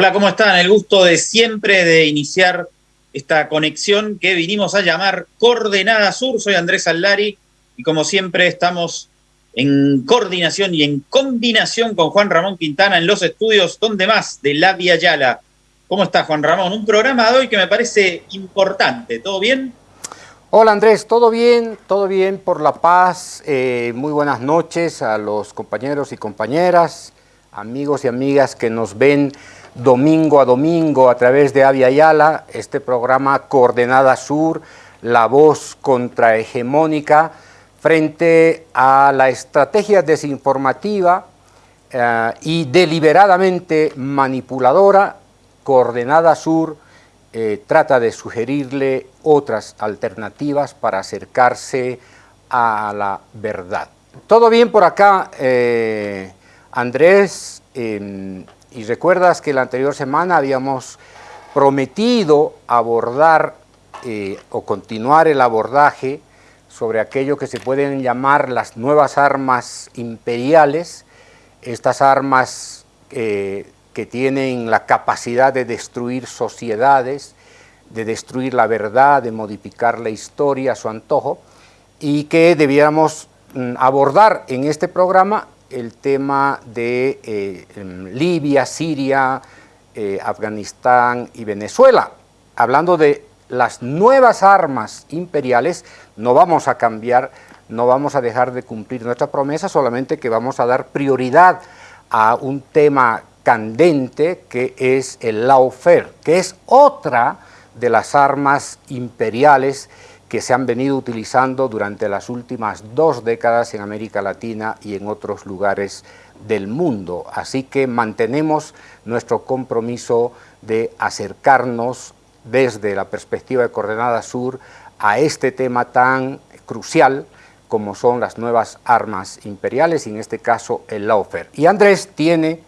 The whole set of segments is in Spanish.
Hola, ¿cómo están? El gusto de siempre de iniciar esta conexión que vinimos a llamar Coordenada Sur. Soy Andrés Allari y como siempre estamos en coordinación y en combinación con Juan Ramón Quintana en los estudios donde más de La Via Yala. ¿Cómo está Juan Ramón? Un programa de hoy que me parece importante. ¿Todo bien? Hola Andrés, todo bien, todo bien por la paz. Eh, muy buenas noches a los compañeros y compañeras, amigos y amigas que nos ven domingo a domingo a través de Avia Yala, este programa Coordenada Sur, la voz contrahegemónica frente a la estrategia desinformativa eh, y deliberadamente manipuladora, Coordenada Sur eh, trata de sugerirle otras alternativas para acercarse a la verdad. Todo bien por acá, eh, Andrés, y recuerdas que la anterior semana habíamos prometido abordar eh, o continuar el abordaje sobre aquello que se pueden llamar las nuevas armas imperiales, estas armas que tienen la capacidad de destruir sociedades, de destruir la verdad, de modificar la historia a su antojo, y que debiéramos mm, abordar en este programa el tema de eh, em, Libia, Siria, eh, Afganistán y Venezuela. Hablando de las nuevas armas imperiales, no vamos a cambiar, no vamos a dejar de cumplir nuestra promesa, solamente que vamos a dar prioridad a un tema candente que es el lawfare, que es otra de las armas imperiales que se han venido utilizando durante las últimas dos décadas en América Latina y en otros lugares del mundo. Así que mantenemos nuestro compromiso de acercarnos desde la perspectiva de Coordenada Sur a este tema tan crucial como son las nuevas armas imperiales y en este caso el lawfare. Y Andrés tiene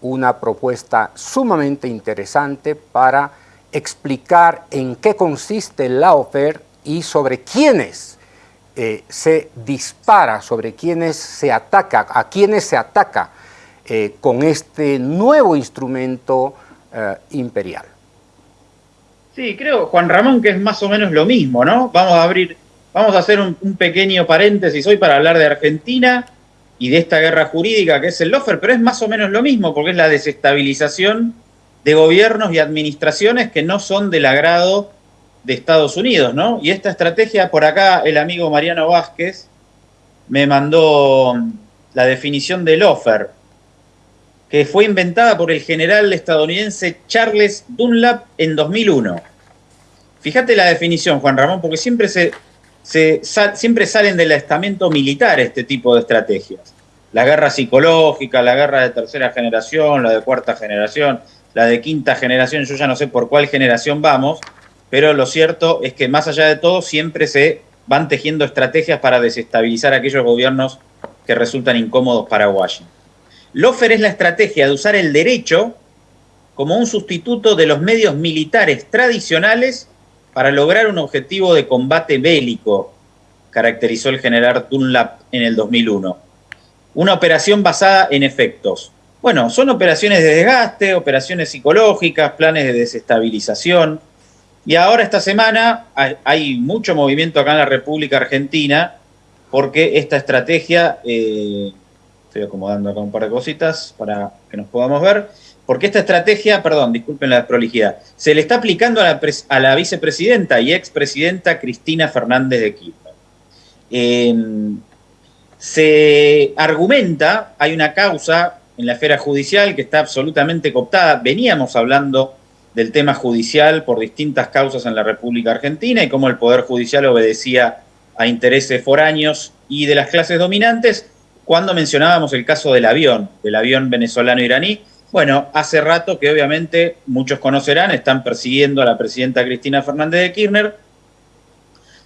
una propuesta sumamente interesante para explicar en qué consiste el lawfare y sobre quiénes eh, se dispara, sobre quiénes se ataca, a quiénes se ataca eh, con este nuevo instrumento eh, imperial. Sí, creo, Juan Ramón, que es más o menos lo mismo, ¿no? Vamos a abrir, vamos a hacer un, pequeño paréntesis hoy para hablar de Argentina y de esta guerra jurídica que es el lofer, pero es más o menos lo mismo, porque es la desestabilización de gobiernos y administraciones que no son del agrado de Estados Unidos, ¿no? Y esta estrategia, por acá el amigo Mariano Vázquez me mandó la definición de lofer, que fue inventada por el general estadounidense Charles Dunlap en 2001. Fíjate la definición, Juan Ramón, porque siempre se, siempre salen del estamento militar este tipo de estrategias. La guerra psicológica, la guerra de tercera generación, la de cuarta generación, la de quinta generación, yo ya no sé por cuál generación vamos, pero lo cierto es que más allá de todo siempre se van tejiendo estrategias para desestabilizar aquellos gobiernos que resultan incómodos para Washington. Lofer es la estrategia de usar el derecho como un sustituto de los medios militares tradicionales para lograr un objetivo de combate bélico, caracterizó el general Dunlap en el 2001. Una operación basada en efectos. Bueno, son operaciones de desgaste, operaciones psicológicas, planes de desestabilización. Y ahora esta semana hay mucho movimiento acá en la República Argentina porque esta estrategia, eh, estoy acomodando acá un par de cositas para que nos podamos ver, porque esta estrategia, perdón, disculpen la prolijidad, se le está aplicando a la, vicepresidenta y expresidenta Cristina Fernández de Kirchner. Em, se argumenta, hay una causa en la esfera judicial que está absolutamente cooptada, veníamos hablando del tema judicial por distintas causas en la República Argentina y cómo el Poder Judicial obedecía a intereses foráneos y de las clases dominantes, cuando mencionábamos el caso del avión, del avión venezolano-iraní, bueno, hace rato que obviamente muchos conocerán, están persiguiendo a la presidenta Cristina Fernández de Kirchner.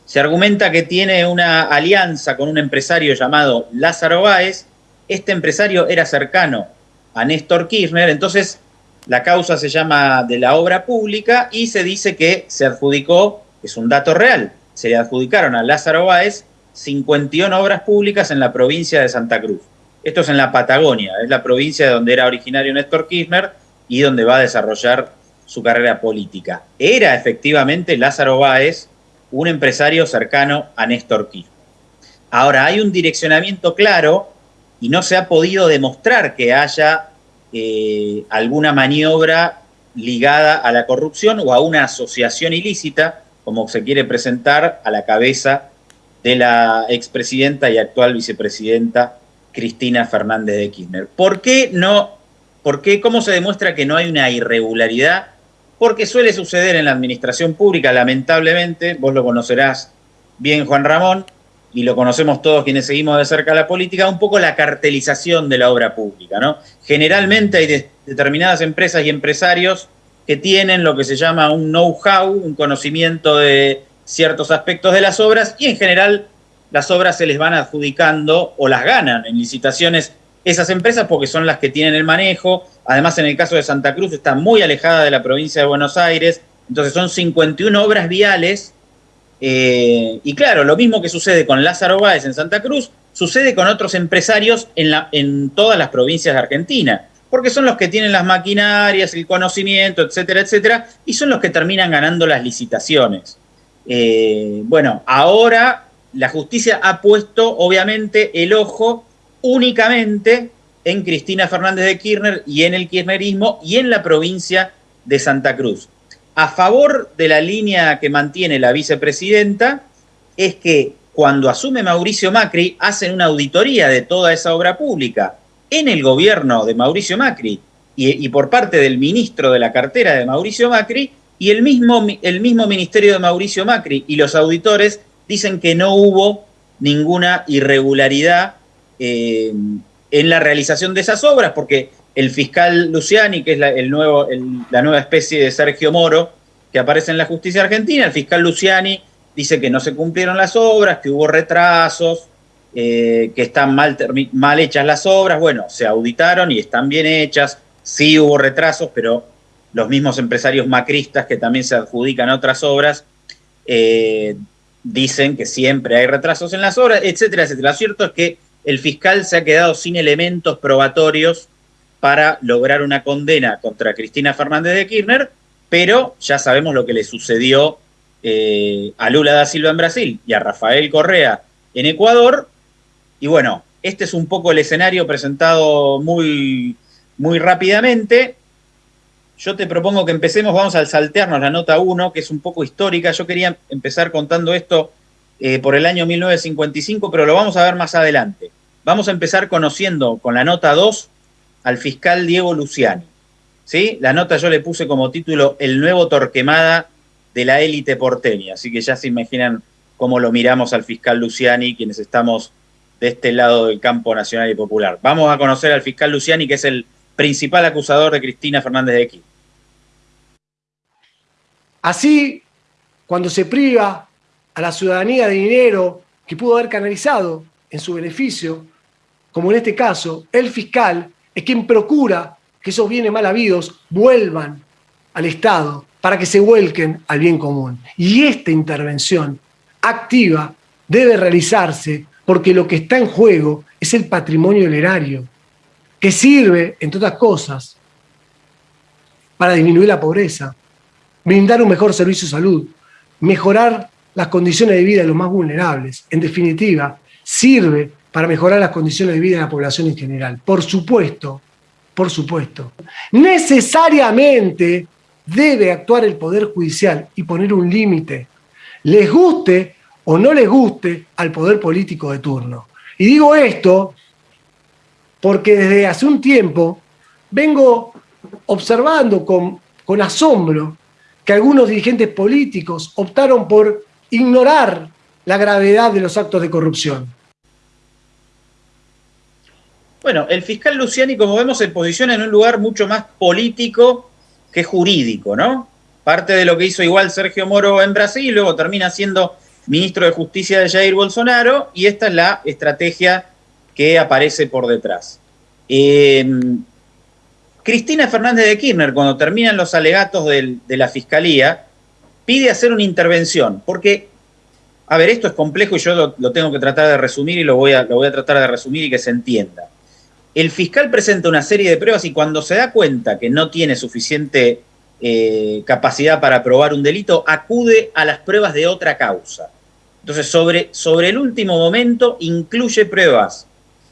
Se argumenta que tiene una alianza con un empresario llamado Lázaro Báez. Este empresario era cercano a Néstor Kirchner, entonces la causa se llama de la obra pública y se dice que se adjudicó, es un dato real, se le adjudicaron a Lázaro Báez 51 obras públicas en la provincia de Santa Cruz. Esto es en la Patagonia, es la provincia de donde era originario Néstor Kirchner, y donde va a desarrollar su carrera política. Era efectivamente Lázaro Báez un empresario cercano a Néstor Kirchner. Ahora, hay un direccionamiento claro y no se ha podido demostrar que haya eh, alguna maniobra ligada a la corrupción o a una asociación ilícita, como se quiere presentar a la cabeza de la expresidenta y actual vicepresidenta Cristina Fernández de Kirchner. ¿Por qué no? ¿Por qué? ¿Cómo se demuestra que no hay una irregularidad? Porque suele suceder en la administración pública, lamentablemente, vos lo conocerás bien, Juan Ramón, y lo conocemos todos quienes seguimos de cerca la política, un poco la cartelización de la obra pública. ¿no? Generalmente hay determinadas empresas y empresarios que tienen lo que se llama un know-how, un conocimiento de ciertos aspectos de las obras y en general las obras se les van adjudicando o las ganan en licitaciones esas empresas porque son las que tienen el manejo. Además, en el caso de Santa Cruz está muy alejada de la provincia de Buenos Aires, entonces son 51 obras viales eh, y claro, lo mismo que sucede con Lázaro Báez en Santa Cruz, sucede con otros empresarios en, la, todas las provincias de Argentina, porque son los que tienen las maquinarias, el conocimiento, etcétera, etcétera, y son los que terminan ganando las licitaciones. Eh, bueno, ahora la justicia ha puesto, obviamente, el ojo únicamente en Cristina Fernández de Kirchner y en el kirchnerismo y en la provincia de Santa Cruz a favor de la línea que mantiene la vicepresidenta es que cuando asume Mauricio Macri hacen una auditoría de toda esa obra pública en el gobierno de Mauricio Macri y, por parte del ministro de la cartera de Mauricio Macri y el mismo, el mismo ministerio de Mauricio Macri. Y los auditores dicen que no hubo ninguna irregularidad eh, en la realización de esas obras porque el fiscal Luciani, que es la, nueva especie de Sergio Moro, que aparece en la justicia argentina, el fiscal Luciani dice que no se cumplieron las obras, que hubo retrasos, eh, que están mal, mal hechas las obras. Bueno, se auditaron y están bien hechas, sí hubo retrasos, pero los mismos empresarios macristas que también se adjudican otras obras eh, dicen que siempre hay retrasos en las obras, etcétera, etcétera. Lo cierto es que el fiscal se ha quedado sin elementos probatorios para lograr una condena contra Cristina Fernández de Kirchner, pero ya sabemos lo que le sucedió eh, a Lula da Silva en Brasil y a Rafael Correa en Ecuador. Y bueno, este es un poco el escenario presentado muy, muy rápidamente. Yo te propongo que empecemos, vamos a saltearnos la nota 1, que es un poco histórica. Yo quería empezar contando esto eh, por el año 1955, pero lo vamos a ver más adelante. Vamos a empezar conociendo con la nota 2 al fiscal Diego Luciani. ¿sí? La nota yo le puse como título El nuevo Torquemada de la élite porteña, así que ya se imaginan cómo lo miramos al fiscal Luciani, quienes estamos de este lado del campo nacional y popular. Vamos a conocer al fiscal Luciani, que es el principal acusador de Cristina Fernández de Aquí. Así, cuando se priva a la ciudadanía de dinero que pudo haber canalizado en su beneficio, como en este caso, el fiscal es quien procura que esos bienes mal habidos vuelvan al Estado para que se vuelquen al bien común. Y esta intervención activa debe realizarse porque lo que está en juego es el patrimonio del erario, que sirve, entre otras cosas, para disminuir la pobreza, brindar un mejor servicio de salud, mejorar las condiciones de vida de los más vulnerables. En definitiva, sirve para mejorar las condiciones de vida de la población en general. Por supuesto, por supuesto. Necesariamente debe actuar el Poder Judicial y poner un límite, les guste o no les guste al poder político de turno. Y digo esto porque desde hace un tiempo vengo observando con, con asombro que algunos dirigentes políticos optaron por ignorar la gravedad de los actos de corrupción. Bueno, el fiscal Luciani, como vemos, se posiciona en un lugar mucho más político que jurídico, ¿no? Parte de lo que hizo igual Sergio Moro en Brasil, luego termina siendo ministro de Justicia de Jair Bolsonaro, y esta es la estrategia que aparece por detrás. Em, Cristina Fernández de Kirchner, cuando terminan los alegatos de la Fiscalía, pide hacer una intervención, porque, a ver, esto es complejo y yo lo, tengo que tratar de resumir y lo voy, a, lo voy a tratar de resumir y que se entienda. El fiscal presenta una serie de pruebas y cuando se da cuenta que no tiene suficiente eh, capacidad para probar un delito, acude a las pruebas de otra causa. Entonces, sobre, sobre el último momento, incluye pruebas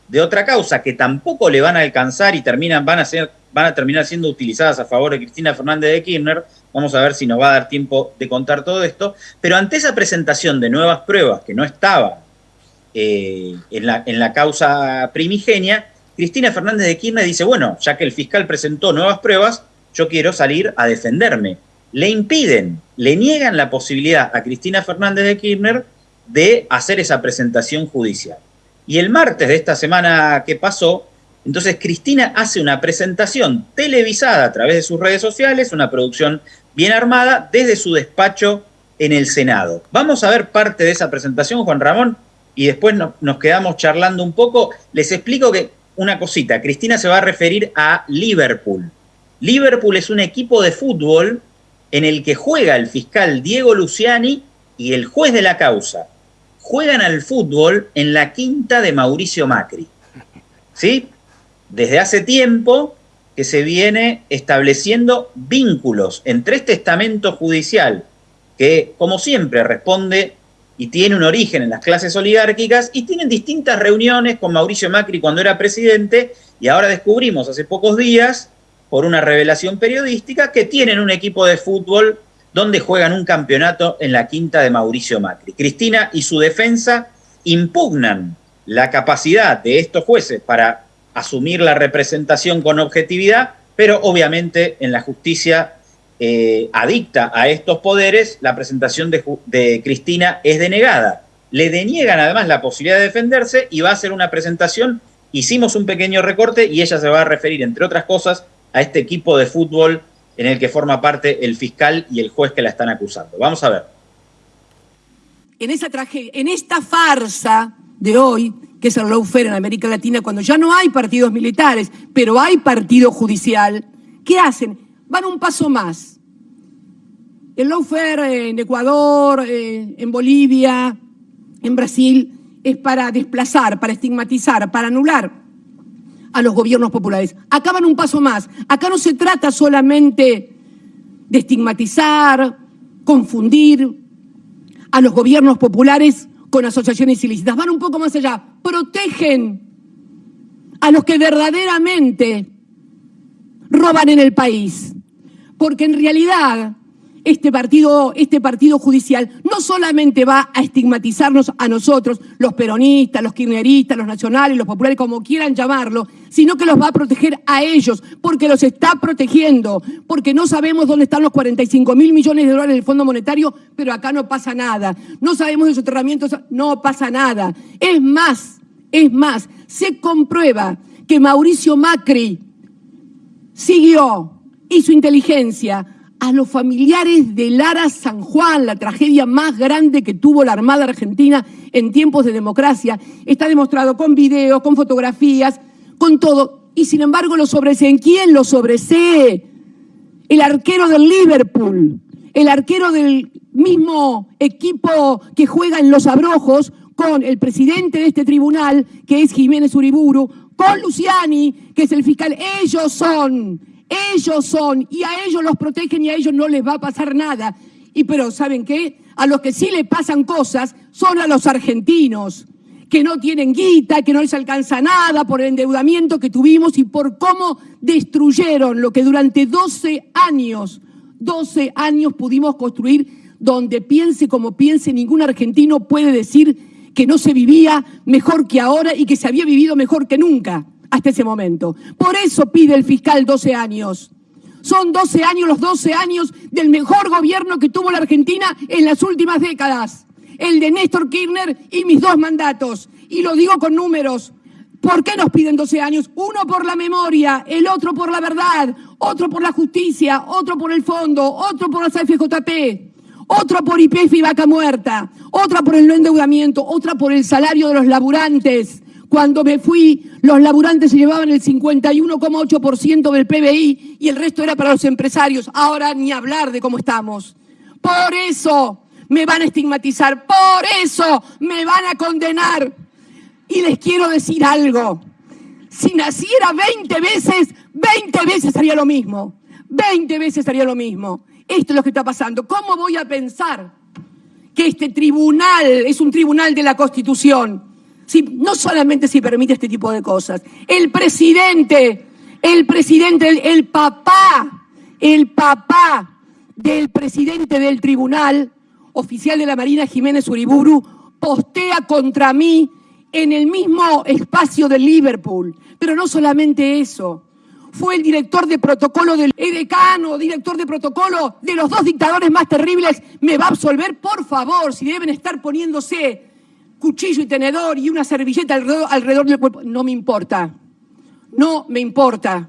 de otra causa que tampoco le van a alcanzar y terminan, van, a ser, van a terminar siendo utilizadas a favor de Cristina Fernández de Kirchner. Vamos a ver si nos va a dar tiempo de contar todo esto. Pero ante esa presentación de nuevas pruebas que no estaban eh, en, la, en la causa primigenia, Cristina Fernández de Kirchner dice, bueno, ya que el fiscal presentó nuevas pruebas, yo quiero salir a defenderme. Le impiden, le niegan la posibilidad a Cristina Fernández de Kirchner de hacer esa presentación judicial. Y el martes de esta semana que pasó, entonces Cristina hace una presentación televisada a través de sus redes sociales, una producción bien armada, desde su despacho en el Senado. Vamos a ver parte de esa presentación, Juan Ramón, y después nos quedamos charlando un poco. Les explico que una cosita, Cristina se va a referir a Liverpool. Liverpool es un equipo de fútbol en el que juega el fiscal Diego Luciani y el juez de la causa, juegan al fútbol en la quinta de Mauricio Macri. ¿Sí? Desde hace tiempo que se viene estableciendo vínculos entre este estamento judicial, que como siempre responde y tiene un origen en las clases oligárquicas, y tienen distintas reuniones con Mauricio Macri cuando era presidente, y ahora descubrimos hace pocos días, por una revelación periodística, que tienen un equipo de fútbol donde juegan un campeonato en la quinta de Mauricio Macri. Cristina y su defensa impugnan la capacidad de estos jueces para asumir la representación con objetividad, pero obviamente en la justicia eh, adicta a estos poderes, la presentación de, Cristina es denegada. Le deniegan además la posibilidad de defenderse y va a hacer una presentación. Hicimos un pequeño recorte y ella se va a referir, entre otras cosas, a este equipo de fútbol en el que forma parte el fiscal y el juez que la están acusando. Vamos a ver. En, esa tragedia, en esta farsa de hoy, que es el lawfare en América Latina, cuando ya no hay partidos militares, pero hay partido judicial, ¿qué hacen? Van un paso más. El lawfare en Ecuador, eh, en Bolivia, en Brasil, es para desplazar, para estigmatizar, para anular a los gobiernos populares. Acá van un paso más. Acá no se trata solamente de estigmatizar, confundir a los gobiernos populares con asociaciones ilícitas. Van un poco más allá. Protegen a los que verdaderamente roban en el país. Porque en realidad este partido, este partido judicial no solamente va a estigmatizarnos a nosotros, los peronistas, los kirchneristas, los nacionales, los populares, como quieran llamarlo, sino que los va a proteger a ellos, porque los está protegiendo, porque no sabemos dónde están los 45 mil millones de dólares del Fondo Monetario, pero acá no pasa nada. No sabemos de soterramientos, no pasa nada. Es más, es más, se comprueba que Mauricio Macri siguió, hizo inteligencia, a los familiares de Lara San Juan, la tragedia más grande que tuvo la Armada Argentina en tiempos de democracia. Está demostrado con videos, con fotografías, con todo. Y sin embargo lo sobreseen. ¿Quién lo sobresee? El arquero del Liverpool, el arquero del mismo equipo que juega en Los Abrojos, con el presidente de este tribunal, que es Jiménez Uriburu, con Luciani, que es el fiscal. Ellos son ellos son, y a ellos los protegen y a ellos no les va a pasar nada. Y pero, ¿saben qué? A los que sí le pasan cosas son a los argentinos, que no tienen guita, que no les alcanza nada por el endeudamiento que tuvimos y por cómo destruyeron lo que durante 12 años, 12 años pudimos construir donde piense como piense, ningún argentino puede decir que no se vivía mejor que ahora y que se había vivido mejor que nunca hasta ese momento. Por eso pide el fiscal 12 años. Son 12 años, los 12 años del mejor gobierno que tuvo la Argentina en las últimas décadas. El de Néstor Kirchner y mis dos mandatos. Y lo digo con números. ¿Por qué nos piden 12 años? Uno por la memoria, el otro por la verdad, otro por la justicia, otro por el fondo, otro por las FJP, otro por IPF y vaca muerta, otra por el no endeudamiento, otra por el salario de los laburantes, cuando me fui, los laburantes se llevaban el 51,8% del PBI y el resto era para los empresarios. Ahora ni hablar de cómo estamos. Por eso me van a estigmatizar, por eso me van a condenar. Y les quiero decir algo. Si naciera 20 veces, 20 veces haría lo mismo. 20 veces haría lo mismo. Esto es lo que está pasando. ¿Cómo voy a pensar que este tribunal es un tribunal de la Constitución? Si, no solamente si permite este tipo de cosas. El presidente, el presidente, el, el papá, el papá del presidente del tribunal, oficial de la Marina Jiménez Uriburu, postea contra mí en el mismo espacio de Liverpool. Pero no solamente eso, fue el director de protocolo del edecano, director de protocolo de los dos dictadores más terribles, me va a absolver, por favor, si deben estar poniéndose cuchillo y tenedor y una servilleta alrededor, del cuerpo. No me importa, no me importa,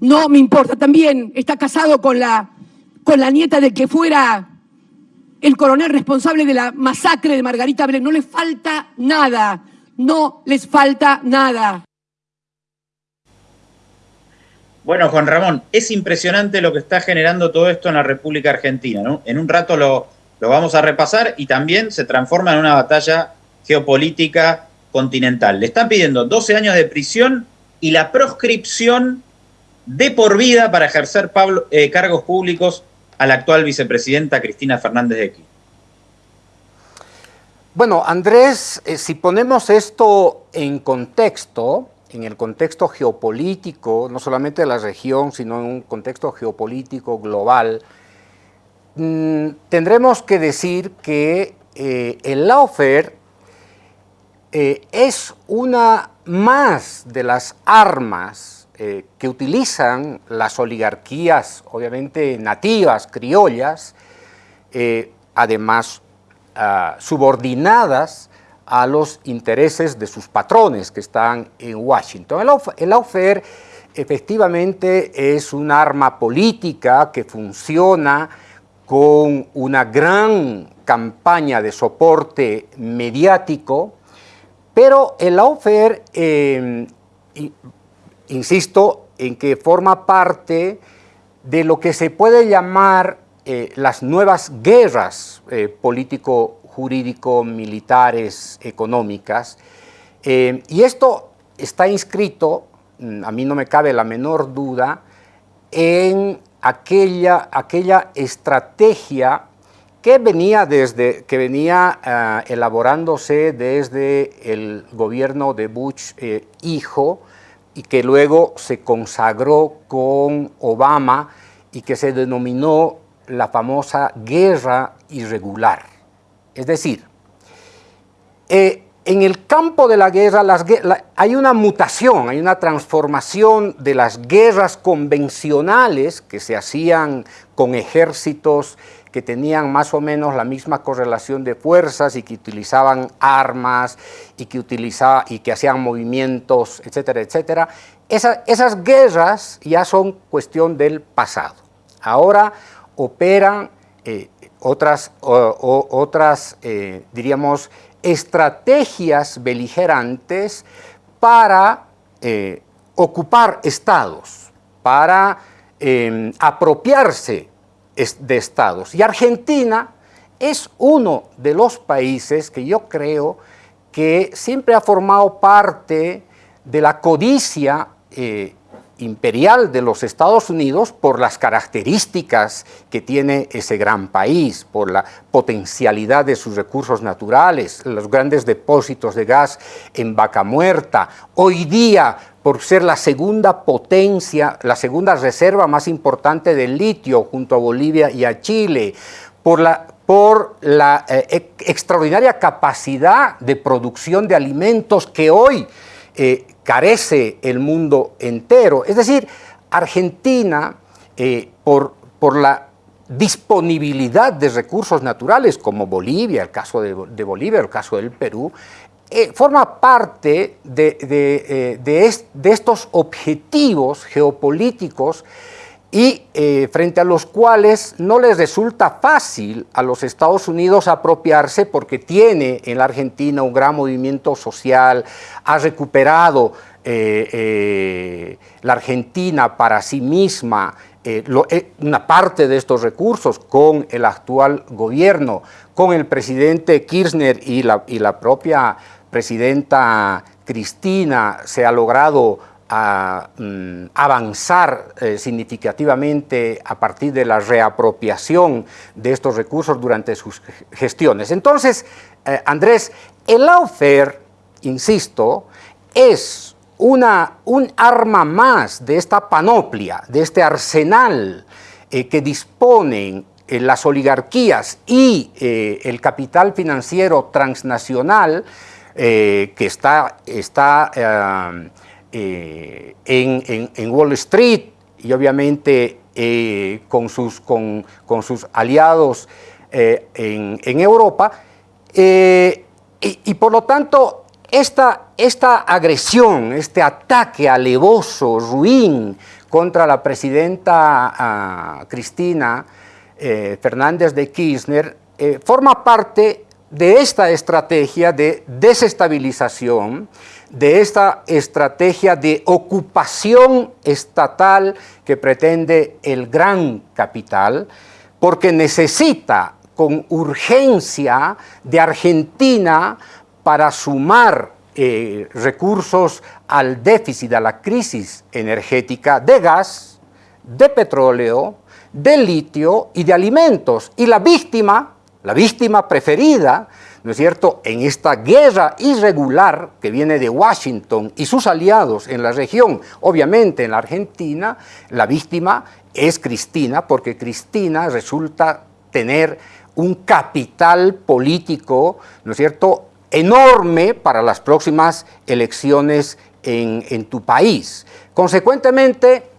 no me importa. También está casado con la, con la nieta de que fuera el coronel responsable de la masacre de Margarita Belén. No le falta nada, no les falta nada. Bueno, Juan Ramón, es impresionante lo que está generando todo esto en la República Argentina. En un rato lo, lo vamos a repasar y también se transforma en una batalla geopolítica continental. Le están pidiendo 12 años de prisión y la proscripción de por vida para ejercer eh, cargos públicos a la actual vicepresidenta Cristina Fernández de Kirchner. Bueno, Andrés, eh, si ponemos esto en contexto, en el contexto geopolítico, no solamente de la región, sino en un contexto geopolítico global, mm, tendremos que decir que eh, el lawfare eh, es una más de las armas eh, que utilizan las oligarquías, obviamente nativas, criollas, además ah, subordinadas a los intereses de sus patrones que están en Washington. El, lawfare efectivamente es un arma política que funciona con una gran campaña de soporte mediático, pero el lawfare, em, insisto, en que forma parte de lo que se puede llamar eh, las nuevas guerras eh, político jurídico-militares, económicas. Eh, y esto está inscrito, mm, a mí no me cabe la menor duda, en aquella, aquella estrategia que venía, desde, que venía eh, elaborándose desde el gobierno de Bush eh, hijo y que luego se consagró con Obama y que se denominó la famosa guerra irregular. Es decir, eh, en el campo de la guerra hay una mutación, hay una transformación de las guerras convencionales que se hacían con ejércitos que tenían más o menos la misma correlación de fuerzas y que utilizaban armas y que, utilizaban, y que hacían movimientos, etcétera, etcétera. esas guerras ya son cuestión del pasado. Ahora operan eh, otras, otras eh, diríamos, estrategias beligerantes para eh, ocupar estados, para em, apropiarse de estados. Y Argentina es uno de los países que yo creo que siempre ha formado parte de la codicia eh, imperial de los Estados Unidos por las características que tiene ese gran país, por la potencialidad de sus recursos naturales, los grandes depósitos de gas en Vaca Muerta. Hoy día, por ser la segunda potencia, la segunda reserva más importante de litio junto a Bolivia y a Chile, por la, por la eh, extraordinaria capacidad de producción de alimentos que hoy eh, carece el mundo entero. Es decir, Argentina, eh, por, por, la disponibilidad de recursos naturales, como Bolivia, el caso de, Bolivia, el caso del Perú, eh, forma parte de, de estos objetivos geopolíticos y eh, frente a los cuales no les resulta fácil a los Estados Unidos apropiarse porque tiene en la Argentina un gran movimiento social, ha recuperado eh, eh, la Argentina para sí misma una parte de estos recursos con el actual gobierno, con el presidente Kirchner y la, y la propia presidenta Cristina se ha logrado mm, avanzar eh, significativamente a partir de la reapropiación de estos recursos durante sus gestiones. Entonces, eh, Andrés, el lawfare, insisto, es una, un arma más de esta panoplia, de este arsenal eh, que disponen las oligarquías y el capital financiero transnacional que está, está eh, eh, en, Wall Street y obviamente con, sus, con, sus, aliados en, Europa. Y, por lo tanto, esta, esta agresión, este ataque alevoso, ruin contra la presidenta ah, Cristina Fernández de Kirchner, forma parte de esta estrategia de desestabilización, de esta estrategia de ocupación estatal que pretende el gran capital, porque necesita con urgencia de Argentina para sumar eh, recursos al déficit, a la crisis energética de gas, de petróleo, de litio y de alimentos. Y la víctima la víctima preferida, ¿no es cierto?, en esta guerra irregular que viene de Washington y sus aliados en la región, obviamente en la Argentina, la víctima es Cristina, porque Cristina resulta tener un capital político, ¿no es cierto?, enorme para las próximas elecciones en, en tu país. Consecuentemente,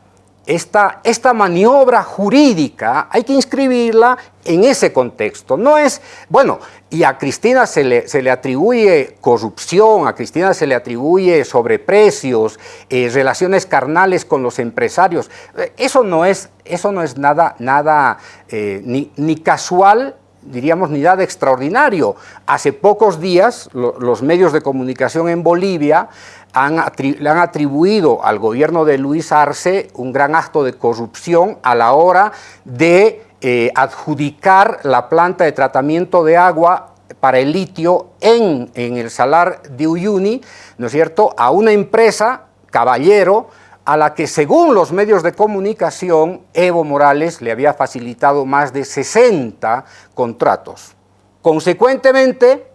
esta, esta, maniobra jurídica hay que inscribirla en ese contexto. No es, bueno, y a Cristina se le, se le atribuye corrupción, a Cristina se le atribuye sobreprecios, eh, relaciones carnales con los empresarios. Eh, eso no es, eso no es nada, nada eh, ni, ni casual diríamos, ni nada extraordinario. Hace pocos días los medios de comunicación en Bolivia le han atribuido al gobierno de Luis Arce un gran acto de corrupción a la hora de eh, adjudicar la planta de tratamiento de agua para el litio en, en el salar de Uyuni, ¿no es cierto?, a una empresa, Caballero, a la que según los medios de comunicación, Evo Morales le había facilitado más de 60 contratos. Consecuentemente,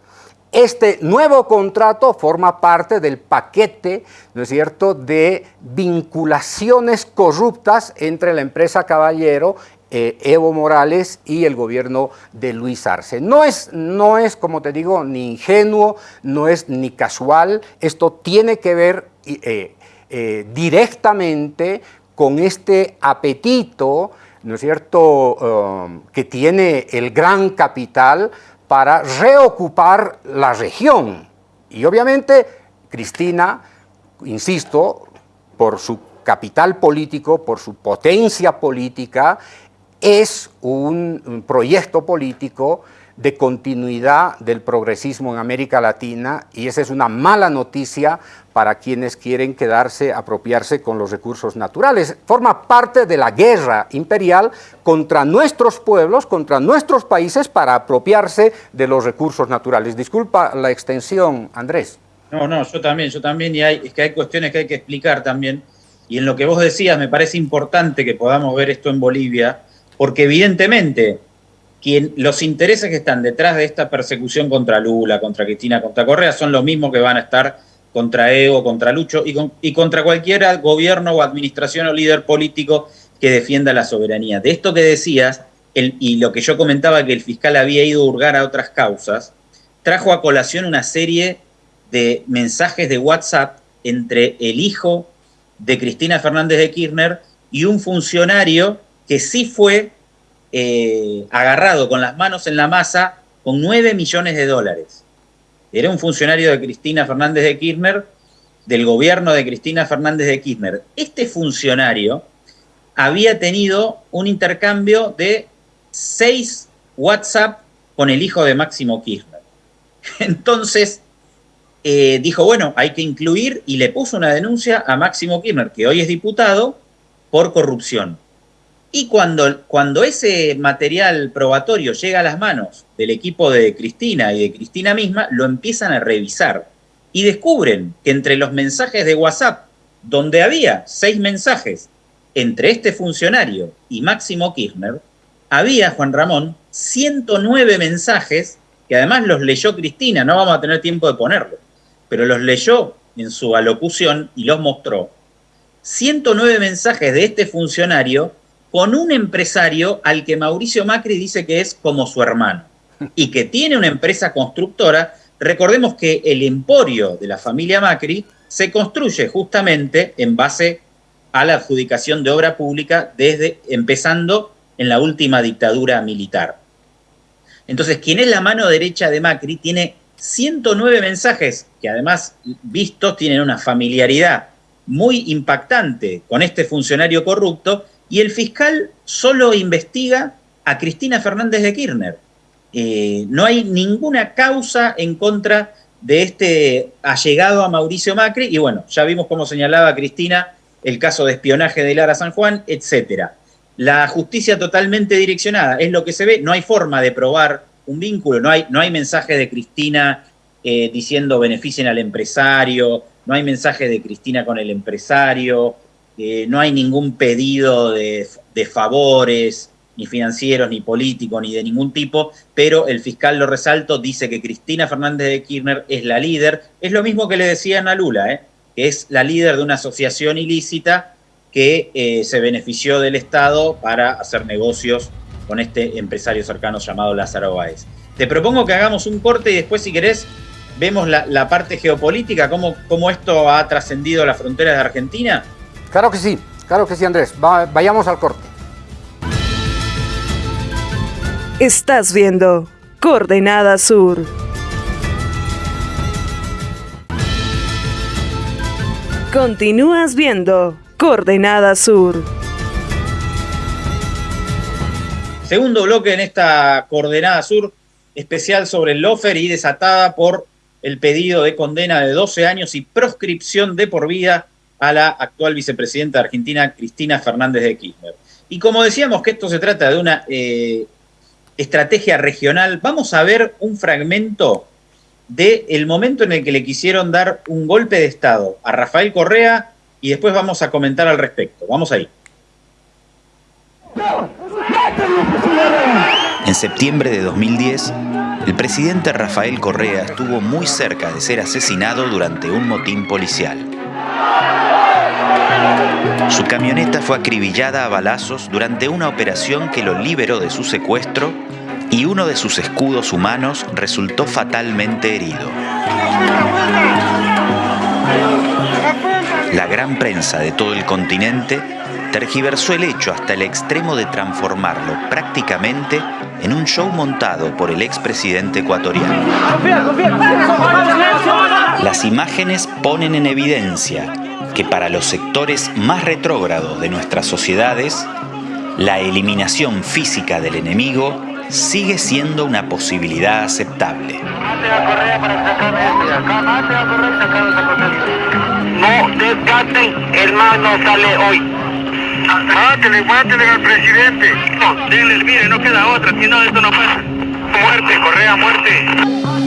este nuevo contrato forma parte del paquete, ¿no es cierto?, de vinculaciones corruptas entre la empresa Caballero, eh, Evo Morales y el gobierno de Luis Arce. No es, no es, como te digo, ni ingenuo, no es ni casual, esto tiene que ver eh, eh, directamente con este apetito, ¿no es cierto?, um, que tiene el gran capital para reocupar la región. Y obviamente Cristina, insisto, por su capital político, por su potencia política, es un, proyecto político de continuidad del progresismo en América Latina y esa es una mala noticia para quienes quieren quedarse, apropiarse con los recursos naturales. Forma parte de la guerra imperial contra nuestros pueblos, contra nuestros países para apropiarse de los recursos naturales. Disculpa la extensión, Andrés. No, no, yo también, yo también, y hay, es que hay cuestiones que hay que explicar también. Y en lo que vos decías, me parece importante que podamos ver esto en Bolivia, porque evidentemente quien, los intereses que están detrás de esta persecución contra Lula, contra Cristina, contra Correa, son los mismos que van a estar contra Evo, contra Lucho y, contra cualquier gobierno o administración o líder político que defienda la soberanía. De esto que decías, y lo que yo comentaba que el fiscal había ido a hurgar a otras causas, trajo a colación una serie de mensajes de WhatsApp entre el hijo de Cristina Fernández de Kirchner y un funcionario que sí fue eh, agarrado con las manos en la masa con 9 millones de dólares. Era un funcionario de Cristina Fernández de Kirchner, del gobierno de Cristina Fernández de Kirchner. Este funcionario había tenido un intercambio de seis WhatsApp con el hijo de Máximo Kirchner. Entonces eh, dijo, bueno, hay que incluir y le puso una denuncia a Máximo Kirchner, que hoy es diputado, por corrupción. Y cuando, cuando ese material probatorio llega a las manos del equipo de Cristina y de Cristina misma, lo empiezan a revisar. y descubren que entre los mensajes de WhatsApp, donde había seis mensajes entre este funcionario y Máximo Kirchner, había, Juan Ramón, 109 mensajes, que además los leyó Cristina, no vamos a tener tiempo de ponerlo, pero los leyó en su alocución y los mostró. 109 mensajes de este funcionario con un empresario al que Mauricio Macri dice que es como su hermano y que tiene una empresa constructora. Recordemos que el emporio de la familia Macri se construye justamente en base a la adjudicación de obra pública desde empezando en la última dictadura militar. Entonces, quien es la mano derecha de Macri tiene 109 mensajes que además vistos tienen una familiaridad muy impactante con este funcionario corrupto y el fiscal solo investiga a Cristina Fernández de Kirchner. Eh, no hay ninguna causa en contra de este allegado a Mauricio Macri y bueno, ya vimos cómo señalaba Cristina el caso de espionaje de Lara San Juan, etcétera. La justicia totalmente direccionada es lo que se ve, no hay forma de probar un vínculo, no hay, no hay mensaje de Cristina eh, diciendo beneficien al empresario, no hay mensaje de Cristina con el empresario, no hay ningún pedido de, de, favores, ni financieros, ni políticos, ni de ningún tipo, pero el fiscal, lo resalto, dice que Cristina Fernández de Kirchner es la líder. Es lo mismo que le decían a Lula, ¿eh? que es la líder de una asociación ilícita que eh, se benefició del Estado para hacer negocios con este empresario cercano llamado Lázaro Báez. Te propongo que hagamos un corte y después, si querés, vemos la, parte geopolítica, cómo, cómo esto ha trascendido las fronteras de Argentina. Claro que sí, claro que sí, Andrés. vayamos al corte. Estás viendo Coordenada Sur. Continúas viendo Coordenada Sur. Segundo bloque en esta Coordenada Sur especial sobre el Lofer y desatada por el pedido de condena de 12 años y proscripción de por vida a la actual vicepresidenta de Argentina, Cristina Fernández de Kirchner. Y como decíamos que esto se trata de una eh, estrategia regional, vamos a ver un fragmento del momento en el que le quisieron dar un golpe de Estado a Rafael Correa y después vamos a comentar al respecto. Vamos ahí. En septiembre de 2010, el presidente Rafael Correa estuvo muy cerca de ser asesinado durante un motín policial. Su camioneta fue acribillada a balazos durante una operación que lo liberó de su secuestro y uno de sus escudos humanos resultó fatalmente herido. La gran prensa de todo el continente tergiversó el hecho hasta el extremo de transformarlo prácticamente en un show montado por el expresidente ecuatoriano. Las imágenes ponen en evidencia que para los sectores más retrógrados de nuestras sociedades, la eliminación física del enemigo sigue siendo una posibilidad aceptable. No desgasten, hermano, sale hoy. Mátele, mátele al presidente. No, denle, mire, no queda otra, si no, esto no pasa. Muerte, Correa, muerte.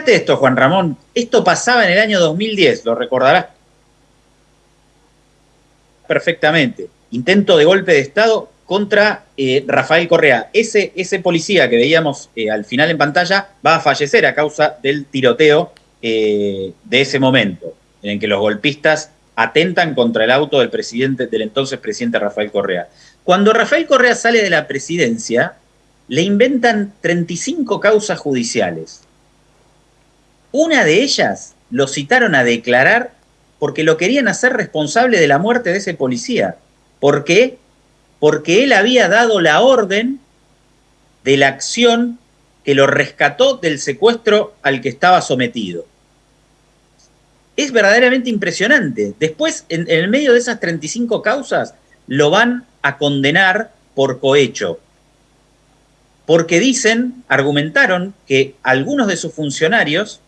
Fíjate esto, Juan Ramón. Esto pasaba en el año 2010, lo recordarás perfectamente. Intento de golpe de Estado contra eh, Rafael Correa. Ese, ese, policía que veíamos eh, al final en pantalla va a fallecer a causa del tiroteo eh, de ese momento, en el que los golpistas atentan contra el auto del presidente, del entonces presidente Rafael Correa. Cuando Rafael Correa sale de la presidencia, le inventan 35 causas judiciales. Una de ellas lo citaron a declarar porque lo querían hacer responsable de la muerte de ese policía. ¿Por qué? Porque él había dado la orden de la acción que lo rescató del secuestro al que estaba sometido. es verdaderamente impresionante. Después, en, el medio de esas 35 causas, lo van a condenar por cohecho. Porque dicen, argumentaron que algunos de sus funcionarios,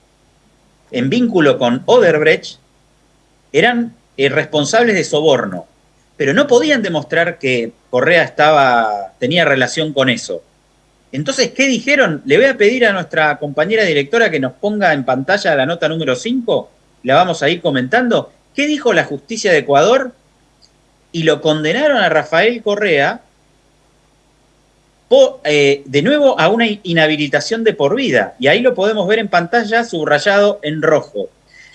en vínculo con Oderbrecht, eran eh, responsables de soborno, pero no podían demostrar que Correa estaba, tenía relación con eso. Entonces, ¿qué dijeron? Le voy a pedir a nuestra compañera directora que nos ponga en pantalla la nota número 5, la vamos a ir comentando. ¿Qué dijo la justicia de Ecuador? Y lo condenaron a Rafael Correa eh, de nuevo a una inhabilitación de por vida. Y ahí lo podemos ver en pantalla subrayado en rojo.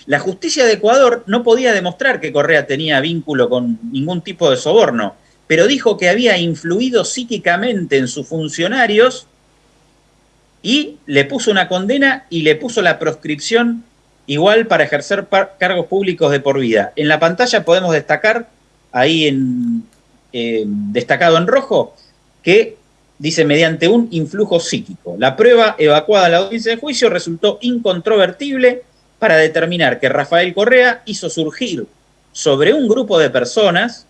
La justicia de Ecuador no podía demostrar que Correa tenía vínculo con ningún tipo de soborno, pero dijo que había influido psíquicamente en sus funcionarios y le puso una condena y le puso la proscripción igual para ejercer cargos públicos de por vida. En la pantalla podemos destacar, ahí en, eh, destacado en rojo, que dice mediante un influjo psíquico. La prueba evacuada a la audiencia de juicio resultó incontrovertible para determinar que Rafael Correa hizo surgir sobre un grupo de personas,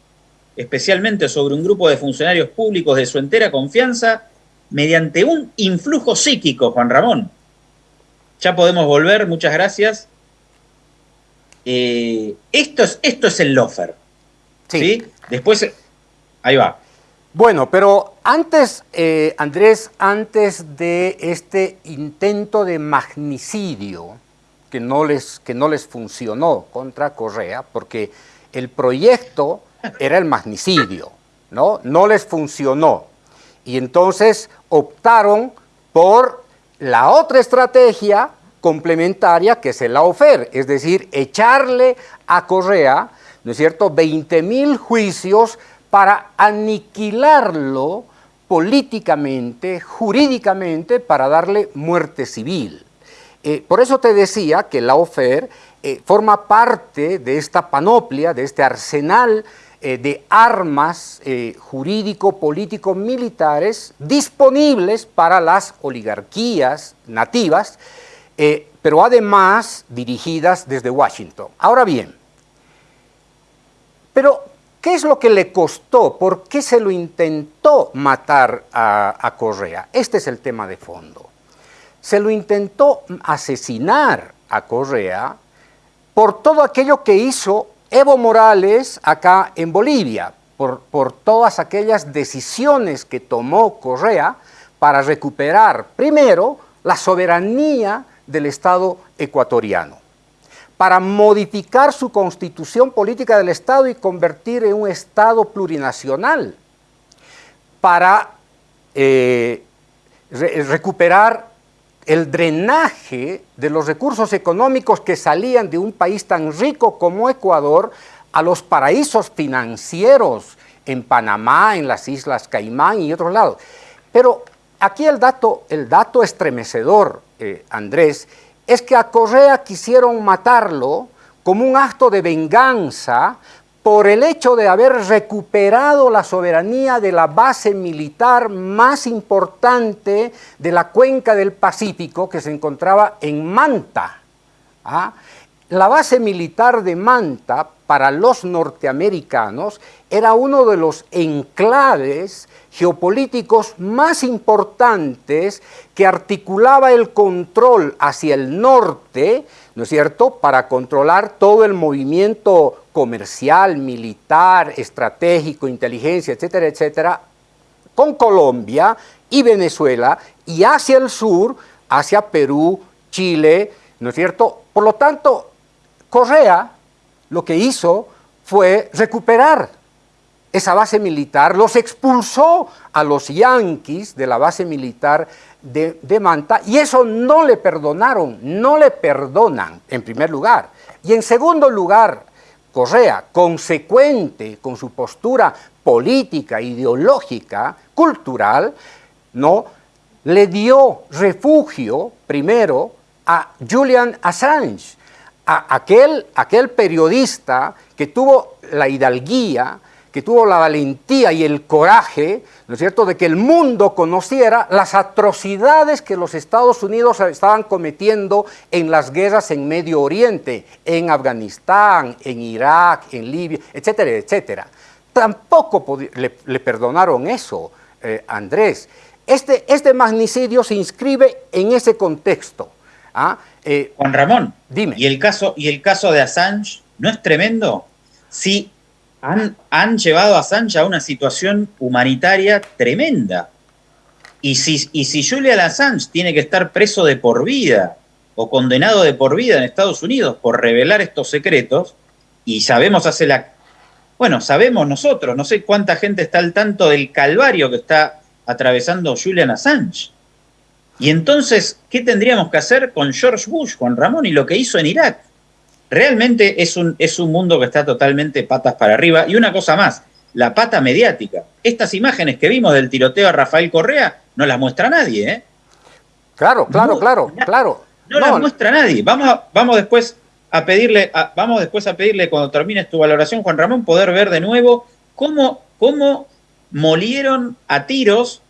especialmente sobre un grupo de funcionarios públicos de su entera confianza, mediante un influjo psíquico, Juan Ramón. Ya podemos volver, muchas gracias. Eh, esto, es, esto es el lofer. Sí. Después, ahí va. Bueno, pero antes, eh, Andrés, antes de este intento de magnicidio, que no les, que no les funcionó contra Correa, porque el proyecto era el magnicidio, ¿no? No les funcionó. Y entonces optaron por la otra estrategia complementaria que es el lawfare, es decir, echarle a Correa, ¿no es cierto?, 20 mil juicios para aniquilarlo políticamente, jurídicamente, para darle muerte civil. Eh, por eso te decía que la OFER eh, forma parte de esta panoplia, de este arsenal eh, de armas jurídico, político, militares disponibles para las oligarquías nativas, pero además dirigidas desde Washington. Ahora bien, pero ¿qué es lo que le costó? ¿Por qué se lo intentó matar a Correa? Este es el tema de fondo se lo intentó asesinar a Correa por todo aquello que hizo Evo Morales acá en Bolivia, por, por todas aquellas decisiones que tomó Correa para recuperar primero la soberanía del Estado ecuatoriano, para modificar su constitución política del Estado y convertir en un Estado plurinacional, para eh, recuperar el drenaje de los recursos económicos que salían de un país tan rico como Ecuador a los paraísos financieros en Panamá, en las Islas Caimán y otros lados. Pero aquí el dato, el dato estremecedor, eh, Andrés, es que a Correa quisieron matarlo como un acto de venganza por el hecho de haber recuperado la soberanía de la base militar más importante de la cuenca del Pacífico que se encontraba en Manta. ¿ah? La base militar de Manta para los norteamericanos era uno de los enclaves geopolíticos más importantes que articulaba el control hacia el norte, ¿no es cierto?, para controlar todo el movimiento comercial, militar, estratégico, inteligencia, etcétera, etcétera, con Colombia y Venezuela y hacia el sur, hacia Perú, Chile, ¿no es cierto? Por lo tanto, Correa lo que hizo fue recuperar esa base militar, los expulsó a los yanquis de la base militar de, de, Manta y eso no le perdonaron, no le perdonan en primer lugar. Y en segundo lugar, Correa, consecuente con su postura política, ideológica, cultural, ¿no? le dio refugio primero a Julian Assange, a aquel, aquel periodista que tuvo la hidalguía que tuvo la valentía y el coraje, ¿no es cierto?, de que el mundo conociera las atrocidades que los Estados Unidos estaban cometiendo en las guerras en Medio Oriente, en Afganistán, en Irak, en Libia, etcétera, etcétera. Tampoco le, perdonaron eso, eh, Andrés. Este, este magnicidio se inscribe en ese contexto. ¿ah? Eh, Juan Ramón, dime. ¿y el, caso, ¿Y el caso de Assange no es tremendo? Sí, han, llevado a Assange a una situación humanitaria tremenda. Y si, y si Julian Assange tiene que estar preso de por vida o condenado de por vida en Estados Unidos por revelar estos secretos, y sabemos hace la... Bueno, sabemos nosotros, no sé cuánta gente está al tanto del calvario que está atravesando Julian Assange. Y entonces, ¿qué tendríamos que hacer con George Bush, con Ramón y lo que hizo en Irak? Realmente es un, es un mundo que está totalmente patas para arriba. Y una cosa más, la pata mediática. Estas imágenes que vimos del tiroteo a Rafael Correa no las muestra nadie, ¿eh? Claro, claro, claro, claro. No, las muestra nadie. Vamos, vamos después a pedirle, vamos después a pedirle cuando termines tu valoración, Juan Ramón, poder ver de nuevo cómo, cómo molieron a tiros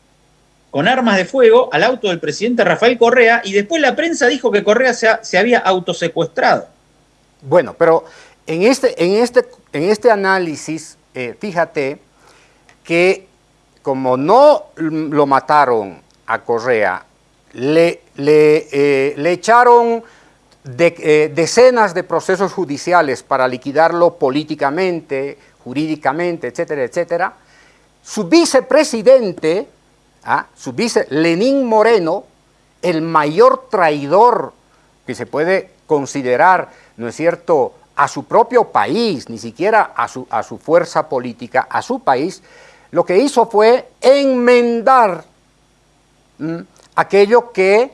con armas de fuego al auto del presidente Rafael Correa y después la prensa dijo que Correa se, se había autosecuestrado. Bueno, pero en este, en este, en este análisis, eh, fíjate que como no lo mataron a Correa, le, le, eh, echaron eh, decenas de procesos judiciales para liquidarlo políticamente, jurídicamente, etcétera, etcétera. Su vicepresidente, ¿ah? su vice, Lenín Moreno, el mayor traidor que se puede considerar ¿no es cierto?, a su propio país, ni siquiera a su, a su fuerza política, a su país, lo que hizo fue enmendar aquello que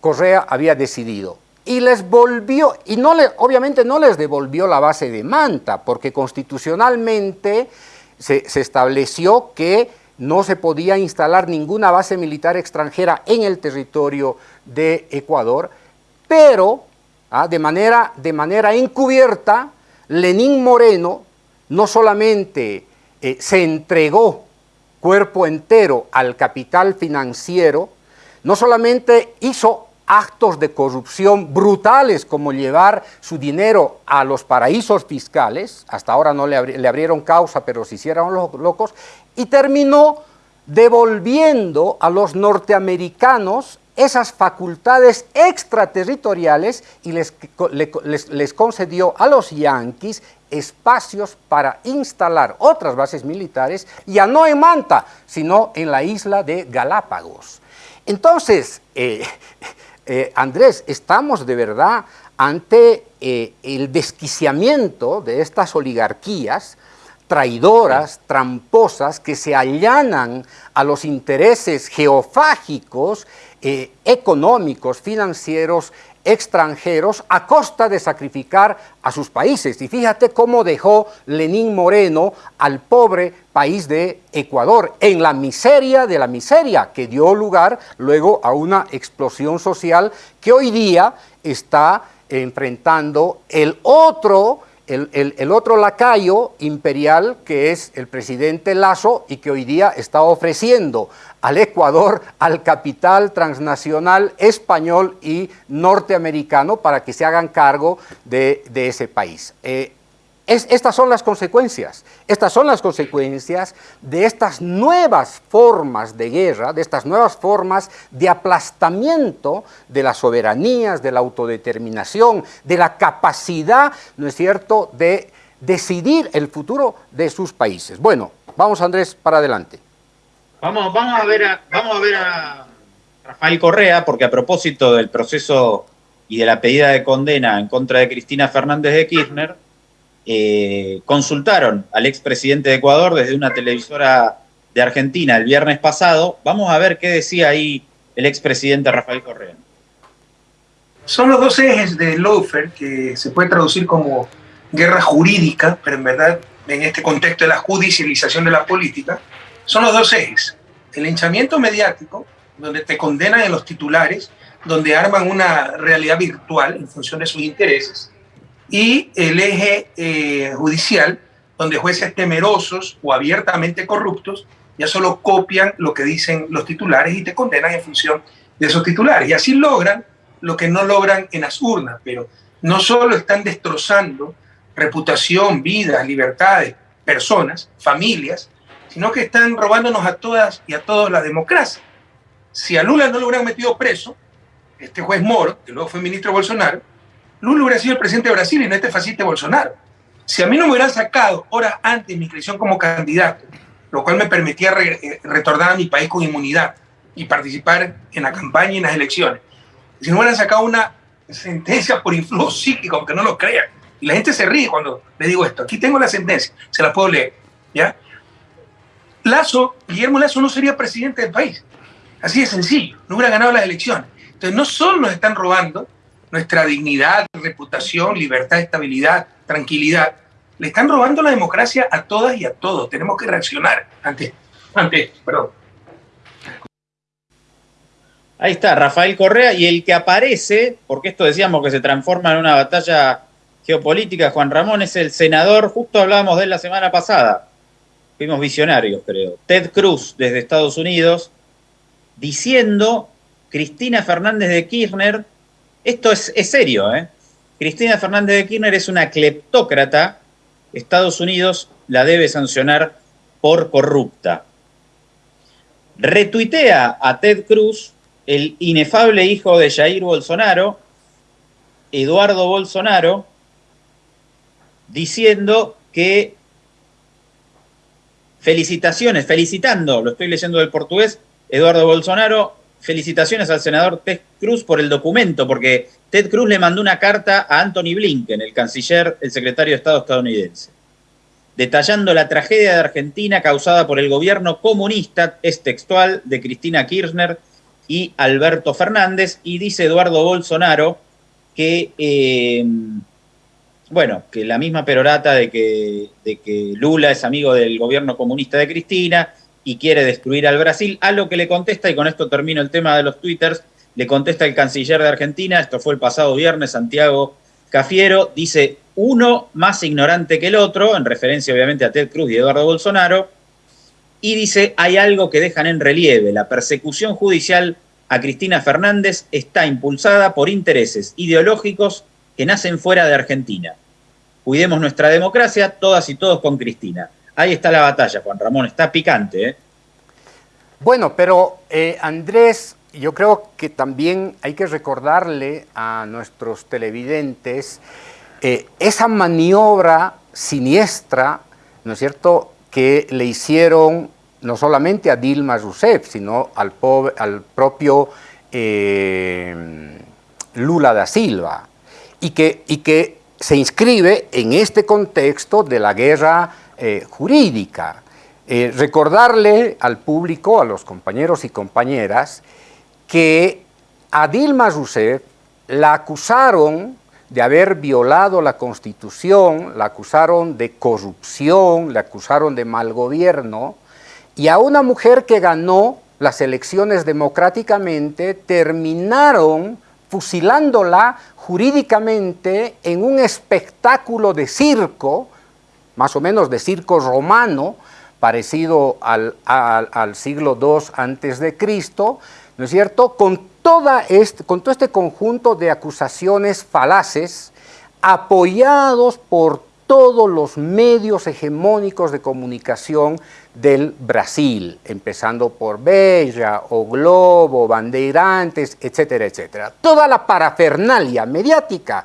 Correa había decidido. Y les volvió, y no le, obviamente no les devolvió la base de Manta, porque constitucionalmente se, se estableció que no se podía instalar ninguna base militar extranjera en el territorio de Ecuador, pero ¿ah? de, manera, de manera encubierta, Lenín Moreno no solamente eh, se entregó cuerpo entero al capital financiero, no solamente hizo actos de corrupción brutales como llevar su dinero a los paraísos fiscales, hasta ahora no le, le abrieron causa, pero se hicieron locos, y terminó devolviendo a los norteamericanos esas facultades extraterritoriales y les, les, concedió a los yanquis espacios para instalar otras bases militares, ya no en Manta, sino en la isla de Galápagos. Entonces, eh, eh, Andrés, estamos de verdad ante eh, el desquiciamiento de estas oligarquías traidoras, tramposas, que se allanan a los intereses geofágicos eh, económicos, financieros, extranjeros a costa de sacrificar a sus países. Y fíjate cómo dejó Lenín Moreno al pobre país de Ecuador en la miseria de la miseria, que dio lugar luego a una explosión social que hoy día está enfrentando el otro el, otro lacayo imperial, que es el presidente Lazo, y que hoy día está ofreciendo al Ecuador, al capital transnacional español y norteamericano para que se hagan cargo de, ese país. Eh, estas son las consecuencias, estas son las consecuencias de estas nuevas formas de guerra, de estas nuevas formas de aplastamiento de las soberanías, de la autodeterminación, de la capacidad, ¿no es cierto?, de decidir el futuro de sus países. Bueno, vamos Andrés, para adelante. Vamos, a, ver a, vamos a ver a Rafael Correa, porque a propósito del proceso y de la pedida de condena en contra de Cristina Fernández de Kirchner, eh, consultaron al expresidente de Ecuador desde una televisora de Argentina el viernes pasado. Vamos a ver qué decía ahí el expresidente Rafael Correa. Son los dos ejes de Lofer que se puede traducir como guerra jurídica, pero en verdad en este contexto de la judicialización de la política, son los dos ejes. El hinchamiento mediático, donde te condenan en los titulares, donde arman una realidad virtual en función de sus intereses, y el eje eh, judicial, donde jueces temerosos o abiertamente corruptos ya solo copian lo que dicen los titulares y te condenan en función de esos titulares. Y así logran lo que no logran en las urnas, pero no solo están destrozando reputación, vidas, libertades, personas, familias, sino que están robándonos a todas y a todos la democracia. Si a Lula no lo hubieran metido preso, este juez Moro, que luego fue ministro Bolsonaro, Lula hubiera sido el presidente de Brasil y no este fascista Bolsonaro. Si a mí no me hubieran sacado horas antes mi inscripción como candidato, lo cual me permitía eh, retornar a mi país con inmunidad y participar en la campaña y en las elecciones, si no hubieran sacado una sentencia por influjo psíquico, aunque no lo crean, y la gente se ríe cuando le digo esto, aquí tengo la sentencia, se la puedo leer, ¿ya? Lazo, Guillermo Lazo no sería presidente del país, así de sencillo, no hubiera ganado las elecciones. Entonces no solo nos están robando nuestra dignidad, reputación, libertad, estabilidad, tranquilidad, le están robando la democracia a todas y a todos. Tenemos que reaccionar ante, ante perdón. Ahí está, Rafael Correa, y el que aparece, porque esto decíamos que se transforma en una batalla geopolítica, Juan Ramón, es el senador, justo hablábamos de él la semana pasada, fuimos visionarios, creo, Ted Cruz, desde Estados Unidos, diciendo, Cristina Fernández de Kirchner, esto es, es serio, ¿eh? Cristina Fernández de Kirchner es una cleptócrata Estados Unidos la debe sancionar por corrupta. Retuitea a Ted Cruz, el inefable hijo de Jair Bolsonaro, Eduardo Bolsonaro, diciendo que felicitaciones, felicitando, lo estoy leyendo del portugués, Eduardo Bolsonaro, felicitaciones al senador Ted Cruz por el documento, porque Ted Cruz le mandó una carta a Anthony Blinken, el canciller, el secretario de Estado estadounidense, detallando la tragedia de Argentina causada por el gobierno comunista, es textual, de Cristina Kirchner y Alberto Fernández, y dice Eduardo Bolsonaro que, eh, bueno, que la misma perorata de que, de que Lula es amigo del gobierno comunista de Cristina y quiere destruir al Brasil, a lo que le contesta, y con esto termino el tema de los twitters, le contesta el canciller de Argentina, esto fue el pasado viernes, Santiago Cafiero, dice uno más ignorante que el otro, en referencia obviamente a Ted Cruz y Eduardo Bolsonaro, y dice, hay algo que dejan en relieve, la persecución judicial a Cristina Fernández está impulsada por intereses ideológicos que nacen fuera de Argentina. Cuidemos nuestra democracia, todas y todos con Cristina. Ahí está la batalla, Juan Ramón, está picante. ¿eh? Bueno, pero eh, Andrés, yo creo que también hay que recordarle a nuestros televidentes eh, esa maniobra siniestra, ¿no es cierto?, que le hicieron no solamente a Dilma Rousseff, sino al, propio eh, Lula da Silva, y que, y que se inscribe en este contexto de la guerra eh, jurídica. recordarle al público, a los compañeros y compañeras, que a Dilma Rousseff la acusaron de haber violado la Constitución, la acusaron de corrupción, la acusaron de mal gobierno, y a una mujer que ganó las elecciones democráticamente terminaron fusilándola jurídicamente en un espectáculo de circo, más o menos de circo romano, parecido al, al siglo II antes de Cristo, ¿no es cierto?, con, toda este, con todo este conjunto de acusaciones falaces apoyados por todos los medios hegemónicos de comunicación del Brasil, empezando por Bella, O Globo, Bandeirantes, etcétera, etcétera. Toda la parafernalia mediática,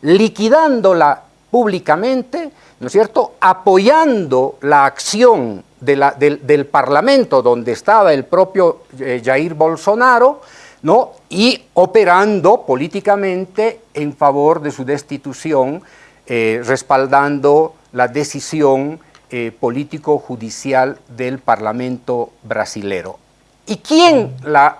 liquidándola públicamente, ¿no es cierto?, apoyando la acción del, Parlamento, donde estaba el propio eh, Jair Bolsonaro, ¿no? y operando políticamente en favor de su destitución, eh, respaldando la decisión eh, político-judicial del Parlamento brasilero. ¿Y quién, la,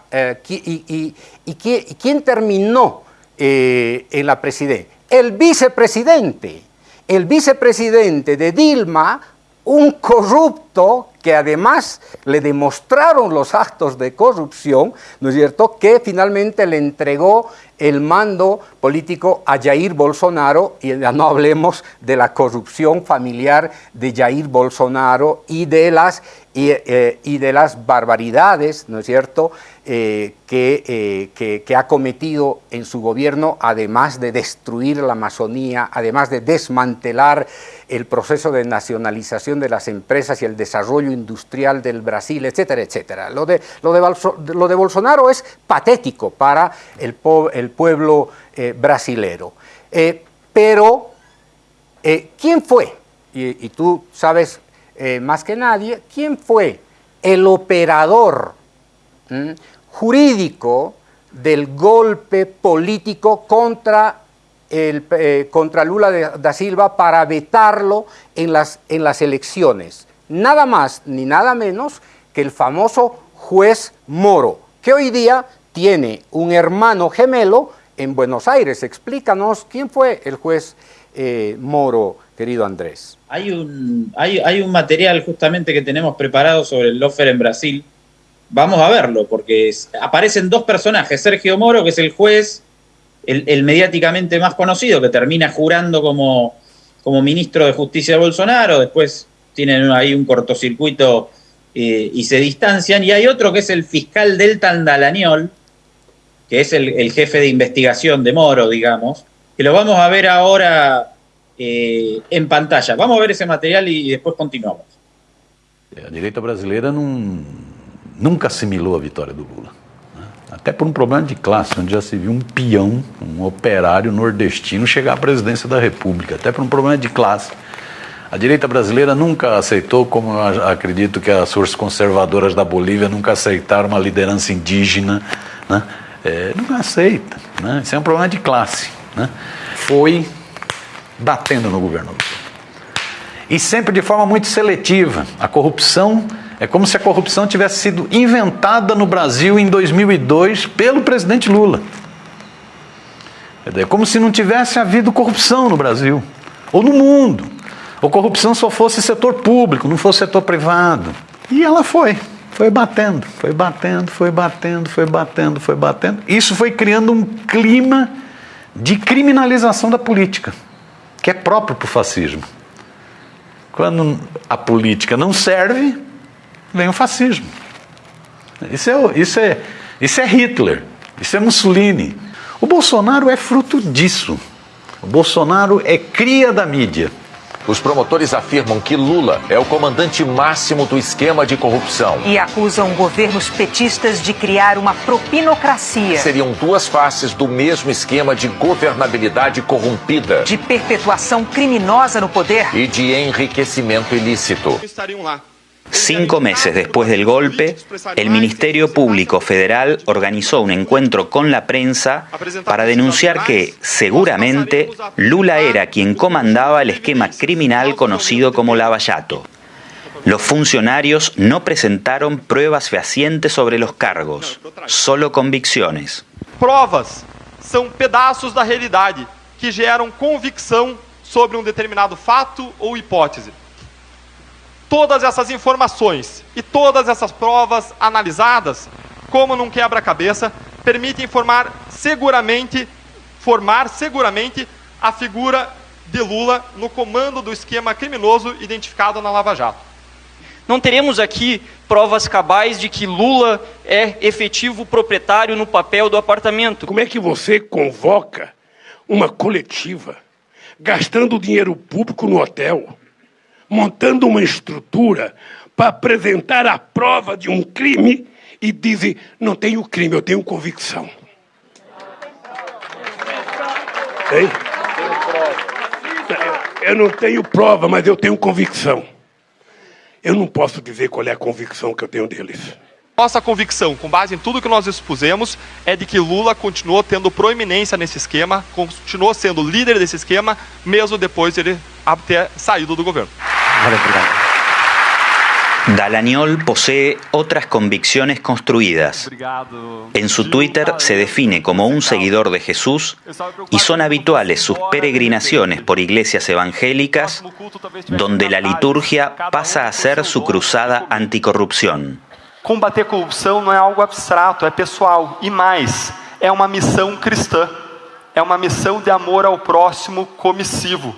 y, quién terminó en la presidencia? El vicepresidente. El vicepresidente de Dilma un corrupto que además le demostraron los actos de corrupción, ¿no es cierto?, que finalmente le entregó el mando político a Jair Bolsonaro, y ya no hablemos de la corrupción familiar de Jair Bolsonaro y de las, y, eh, de las barbaridades, ¿no es cierto?, eh, que, que, que, ha cometido en su gobierno, además de destruir la Amazonía, además de desmantelar el proceso de nacionalización de las empresas y el desarrollo industrial del Brasil, etcétera, etcétera. Lo de, lo de, lo de Bolsonaro es patético para el, el pueblo eh, brasilero. Eh, pero, eh, ¿quién fue? Y, tú sabes más que nadie, ¿quién fue el operador jurídico del golpe político contra el, contra Lula da Silva para vetarlo en las, en las elecciones. Nada más ni nada menos que el famoso juez Moro, que hoy día tiene un hermano gemelo en Buenos Aires. Explícanos quién fue el juez eh, Moro, querido Andrés. Hay un, hay, hay un material justamente que tenemos preparado sobre el Lofer en Brasil. Vamos a verlo, porque aparecen dos personajes, Sergio Moro, que es el juez, el, mediáticamente más conocido, que termina jurando como, como ministro de Justicia de Bolsonaro, después tienen ahí un cortocircuito eh, y se distancian, y hay otro que es el fiscal Delta Andalañol, que es el, jefe de investigación de Moro, digamos, que lo vamos a ver ahora eh, en pantalla. Vamos a ver ese material y, después continuamos. La derecha brasileira nunca asimiló a victoria de Lula. até por um problema de classe, onde já se viu um peão, um operário nordestino chegar à presidência da República, até por um problema de classe. A direita brasileira nunca aceitou, como acredito que as forças conservadoras da Bolívia nunca aceitaram uma liderança indígena, né? É, não aceita. Né? Isso é um problema de classe. Né? Foi batendo no governo E sempre de forma muito seletiva. A corrupção é como se a corrupção tivesse sido inventada no Brasil em 2002 pelo presidente Lula. É como se não tivesse havido corrupção no Brasil ou no mundo. Ou corrupção só fosse setor público, não fosse setor privado. E ela foi, foi batendo, foi batendo, foi batendo, foi batendo, foi batendo. Isso foi criando um clima de criminalização da política, que é próprio para o fascismo. Quando a política não serve, vem o fascismo. Isso é, isso é, isso é Hitler, isso é Mussolini. O Bolsonaro é fruto disso. O Bolsonaro é cria da mídia. Os promotores afirmam que Lula é o comandante máximo do esquema de corrupção. E acusam governos petistas de criar uma propinocracia. Seriam duas faces do mesmo esquema de governabilidade corrompida. De perpetuação criminosa no poder. E de enriquecimento ilícito. Estariam lá. Cinco meses después del golpe, el Ministerio Público Federal organizó un encuentro con la prensa para denunciar que, seguramente, Lula era quien comandaba el esquema criminal conocido como Lavallato. Los funcionarios no presentaron pruebas fehacientes sobre los cargos, solo convicciones. Provas son pedazos da realidade que geram convicção sobre un determinado fato ou hipótese. Todas essas informações e todas essas provas analisadas, como num quebra-cabeça, permitem formar seguramente, formar seguramente a figura de Lula no comando do esquema criminoso identificado na Lava Jato. Não teremos aqui provas cabais de que Lula é efetivo proprietário no papel do apartamento. Como é que você convoca uma coletiva gastando dinheiro público no hotel? Montando uma estrutura para apresentar a prova de um crime e dizem: não tenho crime, eu tenho convicção. Hein? Eu não tenho prova, mas eu tenho convicção. Eu não posso dizer qual é a convicção que eu tenho deles. Nossa convicção, com base em tudo que nós expusemos, é de que Lula continuou tendo proeminência nesse esquema, continuou sendo líder desse esquema, mesmo depois de ele ter saído do governo. Dalañol posee otras convicciones construidas. En su Twitter se define como un seguidor de Jesús y son habituales sus peregrinaciones por iglesias evangélicas donde la liturgia pasa a ser su cruzada anticorrupción. Combater corrupção não é algo abstrato, é pessoal e mais, é uma missão cristã, é uma missão de amor ao próximo comissivo.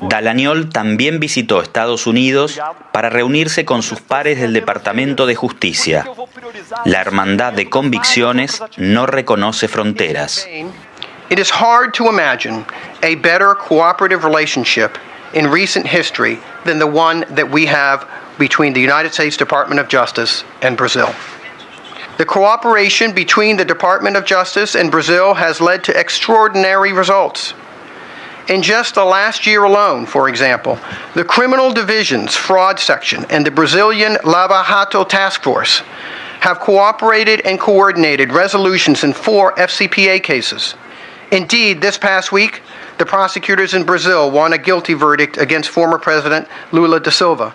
Dalañol también visitó Estados Unidos para reunirse con sus pares del Departamento de Justicia. La hermandad de convicciones no reconoce fronteras. It is hard to imagine a better cooperative relationship in recent history than the one that we have between the United States Department of Justice and Brazil. The cooperation between the Department of Justice and Brazil has led to extraordinary results. In just the last year alone, for example, the Criminal Division's Fraud Section and the Brazilian Lava Jato Task Force have cooperated and coordinated resolutions in four FCPA cases. Indeed, this past week, the prosecutors in Brazil won a guilty verdict against former President Lula da Silva.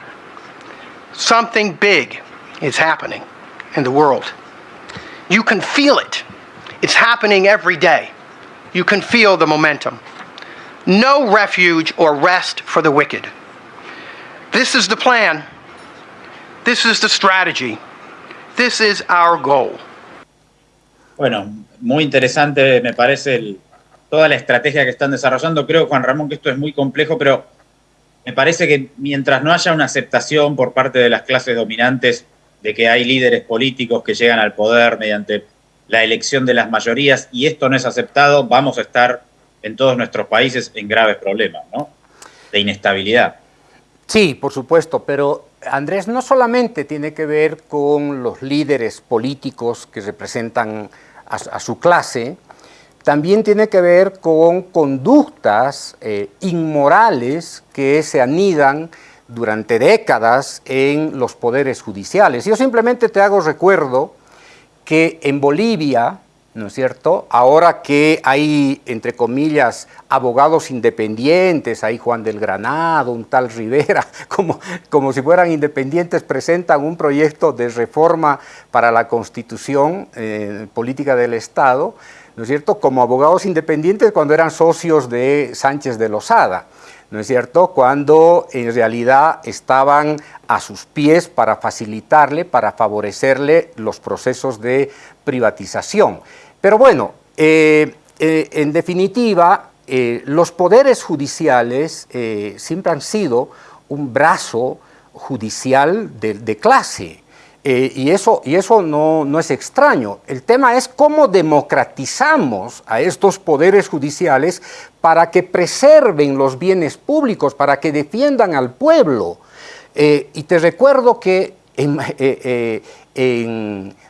Something big is happening in the world. You can feel it. It's happening every day. You can feel the momentum. No refuge or rest for the wicked. This is the plan. This is the strategy. This is our goal. Bueno, muy interesante me parece toda la estrategia que están desarrollando. Creo, Juan Ramón, que esto es muy complejo, pero me parece que mientras no haya una aceptación por parte de las clases dominantes de que hay líderes políticos que llegan al poder mediante la elección de las mayorías y esto no es aceptado, vamos a estar en todos nuestros países en graves problemas, ¿no? De inestabilidad. Sí, por supuesto, pero Andrés no solamente tiene que ver con los líderes políticos que representan a, su clase, también tiene que ver con conductas eh, inmorales que se anidan durante décadas en los poderes judiciales. Yo simplemente te hago recuerdo que en Bolivia, ¿no es cierto? Ahora que hay, entre comillas, abogados independientes, hay Juan del Granado, un tal Rivera, como, como si fueran independientes, presentan un proyecto de reforma para la constitución eh, política del Estado, ¿no es cierto?, como abogados independientes cuando eran socios de Sánchez de Lozada, ¿no es cierto?, cuando en realidad estaban a sus pies para facilitarle, para favorecerle los procesos de privatización. Pero bueno, eh, eh, en definitiva, eh, los poderes judiciales siempre han sido un brazo judicial de, de clase, eh, y eso, y eso no, no, es extraño. El tema es cómo democratizamos a estos poderes judiciales para que preserven los bienes públicos, para que defiendan al pueblo. Eh, y te recuerdo que eh,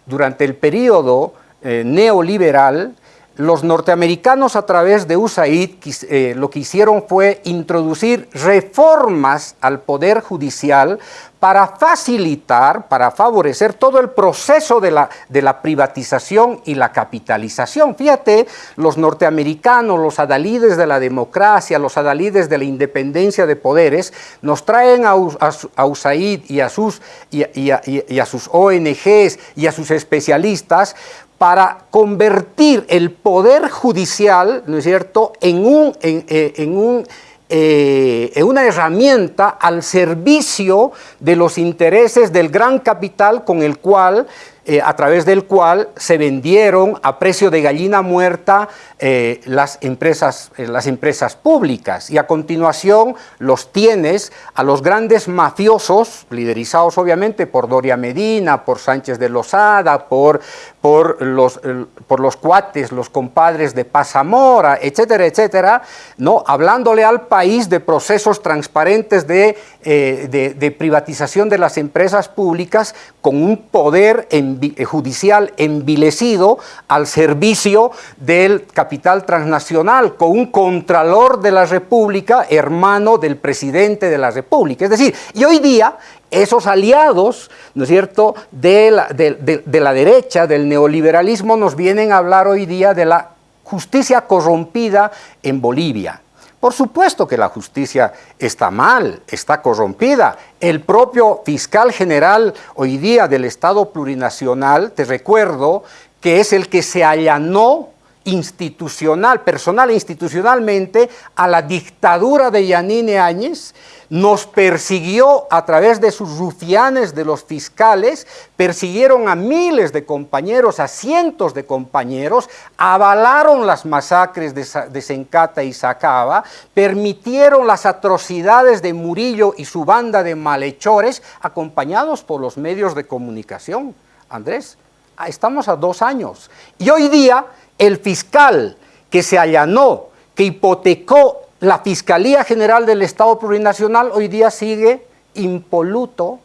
durante el periodo neoliberal, los norteamericanos a través de USAID eh, lo que hicieron fue introducir reformas al Poder Judicial para facilitar, para favorecer todo el proceso de la, privatización y la capitalización. Fíjate, los norteamericanos, los adalides de la democracia, los adalides de la independencia de poderes, nos traen a, USAID y a, sus, y a sus ONGs y a sus especialistas para convertir el poder judicial, ¿no es cierto?, en, un, en, eh, un, eh, en una herramienta al servicio de los intereses del gran capital con el cual eh, a través del cual se vendieron a precio de gallina muerta eh, las, empresas, eh, las empresas públicas. Y a continuación los tienes a los grandes mafiosos, liderizados obviamente por Doria Medina, por Sánchez de Lozada, por, por, los, por los cuates, los compadres de Pazamora, etcétera, etcétera, ¿no? hablándole al país de procesos transparentes de, de, de privatización de las empresas públicas con un poder en judicial envilecido al servicio del capital transnacional, con un contralor de la República, hermano del presidente de la República. Es decir, y hoy día esos aliados, ¿no es cierto?, de la derecha, del neoliberalismo, nos vienen a hablar hoy día de la justicia corrompida en Bolivia. Por supuesto que la justicia está mal, está corrompida. El propio fiscal general hoy día del Estado plurinacional, te recuerdo, que es el que se allanó institucional, personal e institucionalmente, a la dictadura de Yanine Áñez, nos persiguió a través de sus rufianes de los fiscales, persiguieron a miles de compañeros, a cientos de compañeros, avalaron las masacres de, de Sencata y Sacaba, permitieron las atrocidades de Murillo y su banda de malhechores, acompañados por los medios de comunicación. Andrés, ah, estamos a dos años. Y hoy día el fiscal que se allanó, que hipotecó la Fiscalía General del Estado Plurinacional hoy día sigue impoluto,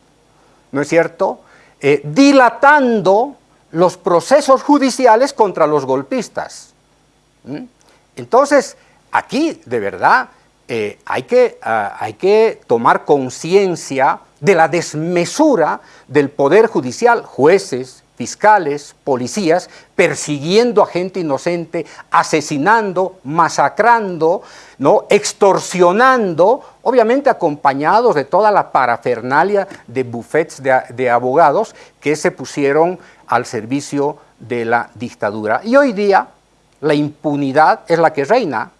¿no es cierto?, eh, dilatando los procesos judiciales contra los golpistas. Entonces, aquí, de verdad, eh, hay, que, ah, hay que tomar conciencia de la desmesura del Poder Judicial, jueces, fiscales, policías, persiguiendo a gente inocente, asesinando, masacrando, ¿no? extorsionando, obviamente acompañados de toda la parafernalia de bufetes de, de abogados que se pusieron al servicio de la dictadura. Y hoy día la impunidad es la que reina.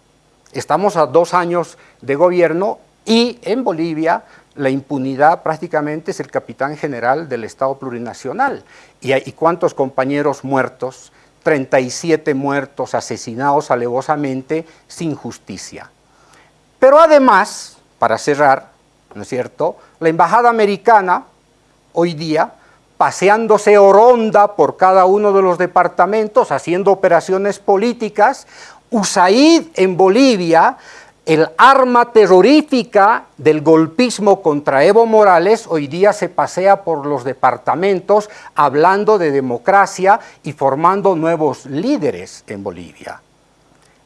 Estamos a dos años de gobierno y en Bolivia la impunidad prácticamente es el capitán general del Estado plurinacional. ¿Y, y cuántos compañeros muertos? 37 muertos, asesinados alevosamente, sin justicia. Pero además, para cerrar, ¿no es cierto?, la embajada americana hoy día, paseándose oronda por cada uno de los departamentos, haciendo operaciones políticas, USAID en Bolivia, el arma terrorífica del golpismo contra Evo Morales hoy día se pasea por los departamentos hablando de democracia y formando nuevos líderes en Bolivia.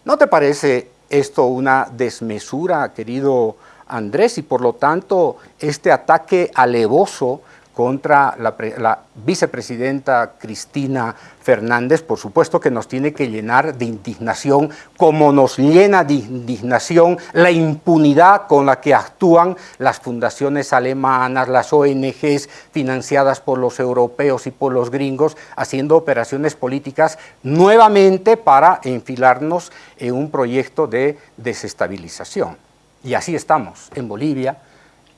¿No te parece esto una desmesura, querido Andrés? Y por lo tanto, este ataque alevoso contra la, la, vicepresidenta Cristina Fernández, por supuesto que nos tiene que llenar de indignación, como nos llena de indignación la impunidad con la que actúan las fundaciones alemanas, las ONGs financiadas por los europeos y por los gringos, haciendo operaciones políticas nuevamente para enfilarnos en un proyecto de desestabilización. Y así estamos en Bolivia,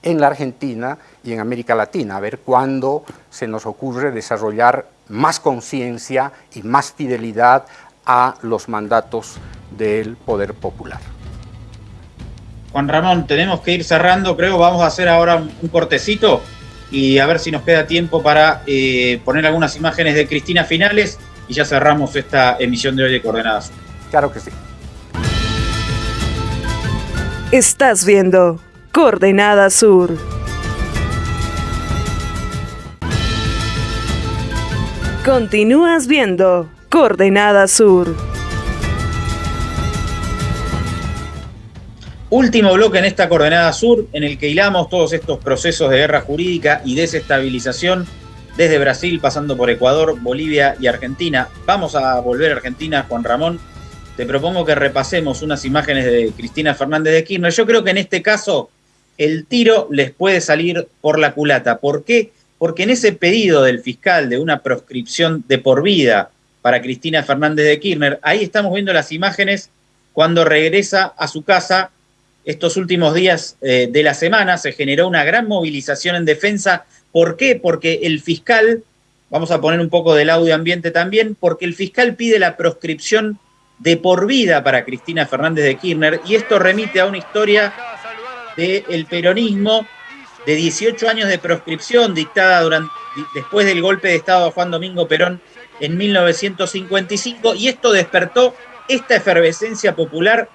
en la Argentina y en América Latina, a ver cuándo se nos ocurre desarrollar más conciencia y más fidelidad a los mandatos del poder popular. Juan Ramón, tenemos que ir cerrando, creo, vamos a hacer ahora un, cortecito y a ver si nos queda tiempo para eh, poner algunas imágenes de Cristina finales y ya cerramos esta emisión de hoy de Coordenadas. Claro que sí. Estás viendo Coordenada Sur. Continúas viendo Coordenada Sur. Último bloque en esta Coordenada Sur, en el que hilamos todos estos procesos de guerra jurídica y desestabilización desde Brasil, pasando por Ecuador, Bolivia y Argentina. Vamos a volver a Argentina, Juan Ramón. Te propongo que repasemos unas imágenes de Cristina Fernández de Kirchner. Yo creo que en este caso el tiro les puede salir por la culata. ¿Por qué? Porque en ese pedido del fiscal de una proscripción de por vida para Cristina Fernández de Kirchner, ahí estamos viendo las imágenes cuando regresa a su casa estos últimos días eh, de la semana, se generó una gran movilización en defensa. ¿Por qué? Porque el fiscal, vamos a poner un poco del audio ambiente también, porque el fiscal pide la proscripción de por vida para Cristina Fernández de Kirchner y esto remite a una historia del peronismo de 18 años de proscripción dictada durante, después del golpe de Estado a Juan Domingo Perón en 1955 y esto despertó esta efervescencia popular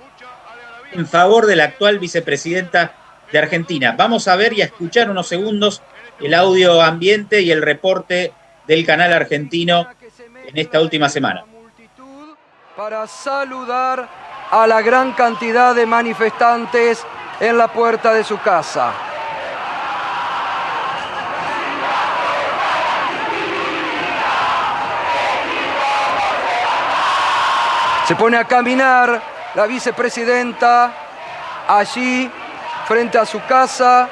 en favor de la actual vicepresidenta de Argentina. Vamos a ver y a escuchar unos segundos el audio ambiente y el reporte del canal argentino en esta última semana. Para saludar a la gran cantidad de manifestantes en la puerta de su casa. Se pone a caminar la vicepresidenta allí frente a su casa.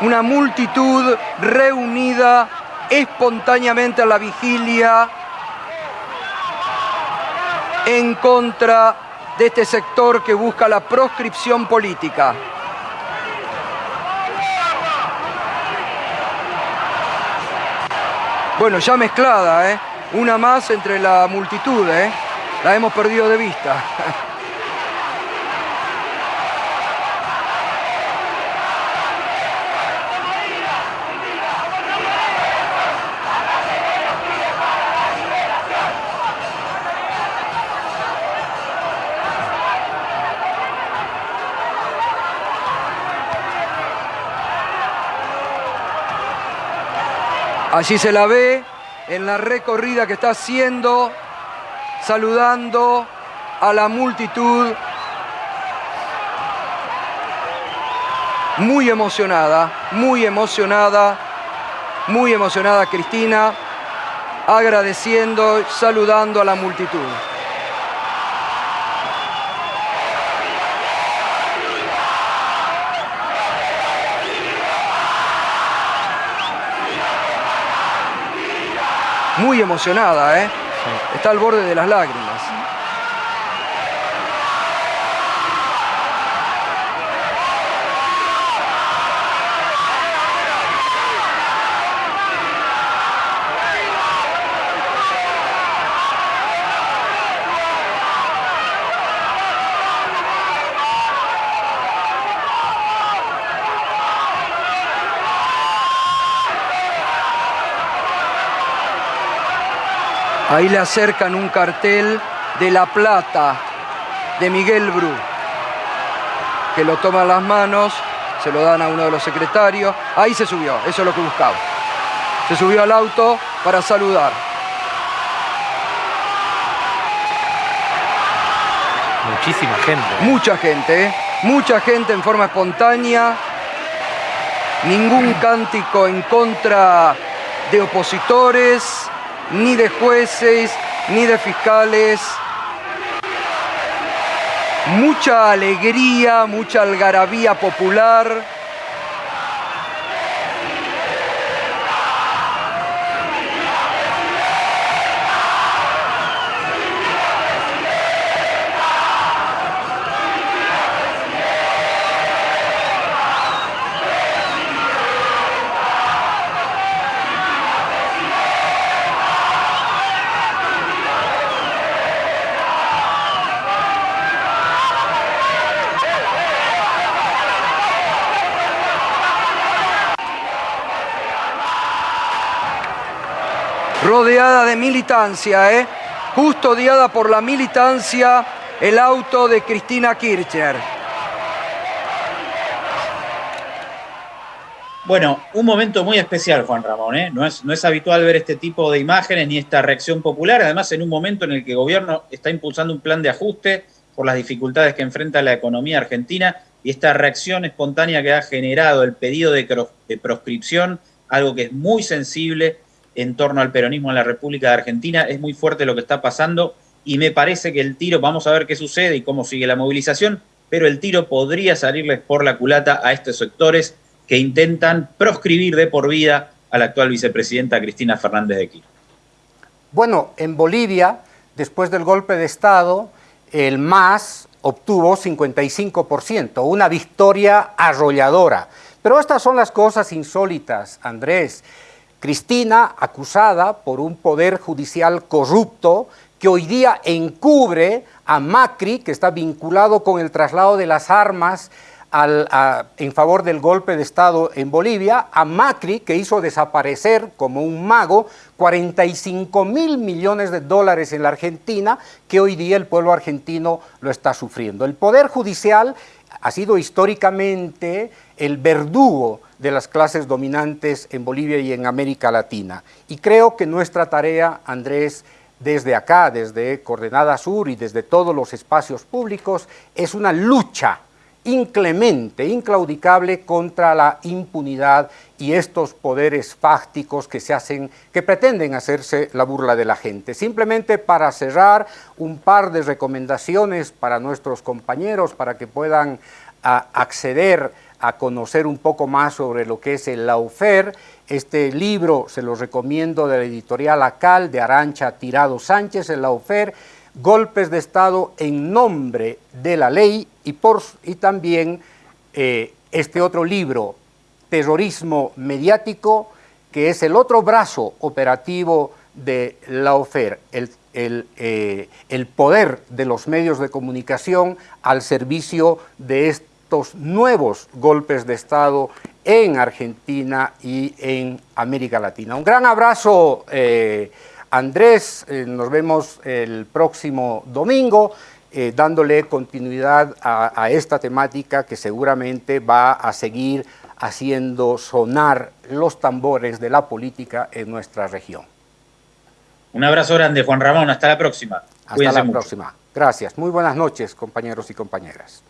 Una multitud reunida espontáneamente a la vigilia en contra de este sector que busca la proscripción política. Bueno, ya mezclada, ¿eh? Una más entre la multitud, ¿eh? La hemos perdido de vista. Allí se la ve en la recorrida que está haciendo, saludando a la multitud. Muy emocionada, muy emocionada, muy emocionada Cristina, agradeciendo, saludando a la multitud. Muy emocionada, ¿eh? Está al borde de las lágrimas. Ahí le acercan un cartel de La Plata, de Miguel Bru, que lo toma las manos, se lo dan a uno de los secretarios. Ahí se subió, eso es lo que buscaba. Se subió al auto para saludar. Muchísima gente. Mucha gente, ¿eh? mucha gente en forma espontánea. Ningún cántico en contra de opositores, ni de jueces, ni de fiscales. Mucha alegría, mucha algarabía popular. Rodeada de militancia, ¿eh? custodiada por la militancia, el auto de Cristina Kirchner. Bueno, un momento muy especial, Juan Ramón. ¿eh? No, es, no es habitual ver este tipo de imágenes ni esta reacción popular, además en un momento en el que el gobierno está impulsando un plan de ajuste por las dificultades que enfrenta la economía argentina y esta reacción espontánea que ha generado el pedido de, de proscripción, algo que es muy sensible en torno al peronismo en la República de Argentina. Es muy fuerte lo que está pasando y me parece que el tiro, vamos a ver qué sucede y cómo sigue la movilización, pero el tiro podría salirles por la culata a estos sectores que intentan proscribir de por vida a la actual vicepresidenta Cristina Fernández de Kirchner. Bueno, en Bolivia, después del golpe de Estado, el MAS obtuvo 55%, una victoria arrolladora. Pero estas son las cosas insólitas, Andrés. Cristina, acusada por un poder judicial corrupto que hoy día encubre a Macri, que está vinculado con el traslado de las armas en favor del golpe de Estado en Bolivia, a Macri, que hizo desaparecer como un mago 45 mil millones de dólares en la Argentina, que hoy día el pueblo argentino lo está sufriendo. El Poder Judicial ha sido históricamente el verdugo de las clases dominantes en Bolivia y en América Latina. Y creo que nuestra tarea, Andrés, desde acá, desde Coordenada Sur y desde todos los espacios públicos, es una lucha inclemente, inclaudicable contra la impunidad y estos poderes fácticos que se hacen, que pretenden hacerse la burla de la gente. Simplemente para cerrar un par de recomendaciones para nuestros compañeros, para que puedan ah, acceder a conocer un poco más sobre lo que es el Laufer. Este libro se lo recomiendo de la editorial Acal de Arancha Tirado Sánchez, el Laufer, golpes de Estado en nombre de la ley y, por, y también eh, este otro libro, Terrorismo Mediático, que es el otro brazo operativo de la OFER, el, el, eh, el poder de los medios de comunicación al servicio de estos nuevos golpes de Estado en Argentina y en América Latina. Un gran abrazo, eh, Andrés, eh, nos vemos el próximo domingo. Eh, dándole continuidad a, a, esta temática que seguramente va a seguir haciendo sonar los tambores de la política en nuestra región. Un abrazo grande, Juan Ramón. Hasta la próxima. Hasta Cuídense la mucho. próxima. Gracias. Muy buenas noches, compañeros y compañeras.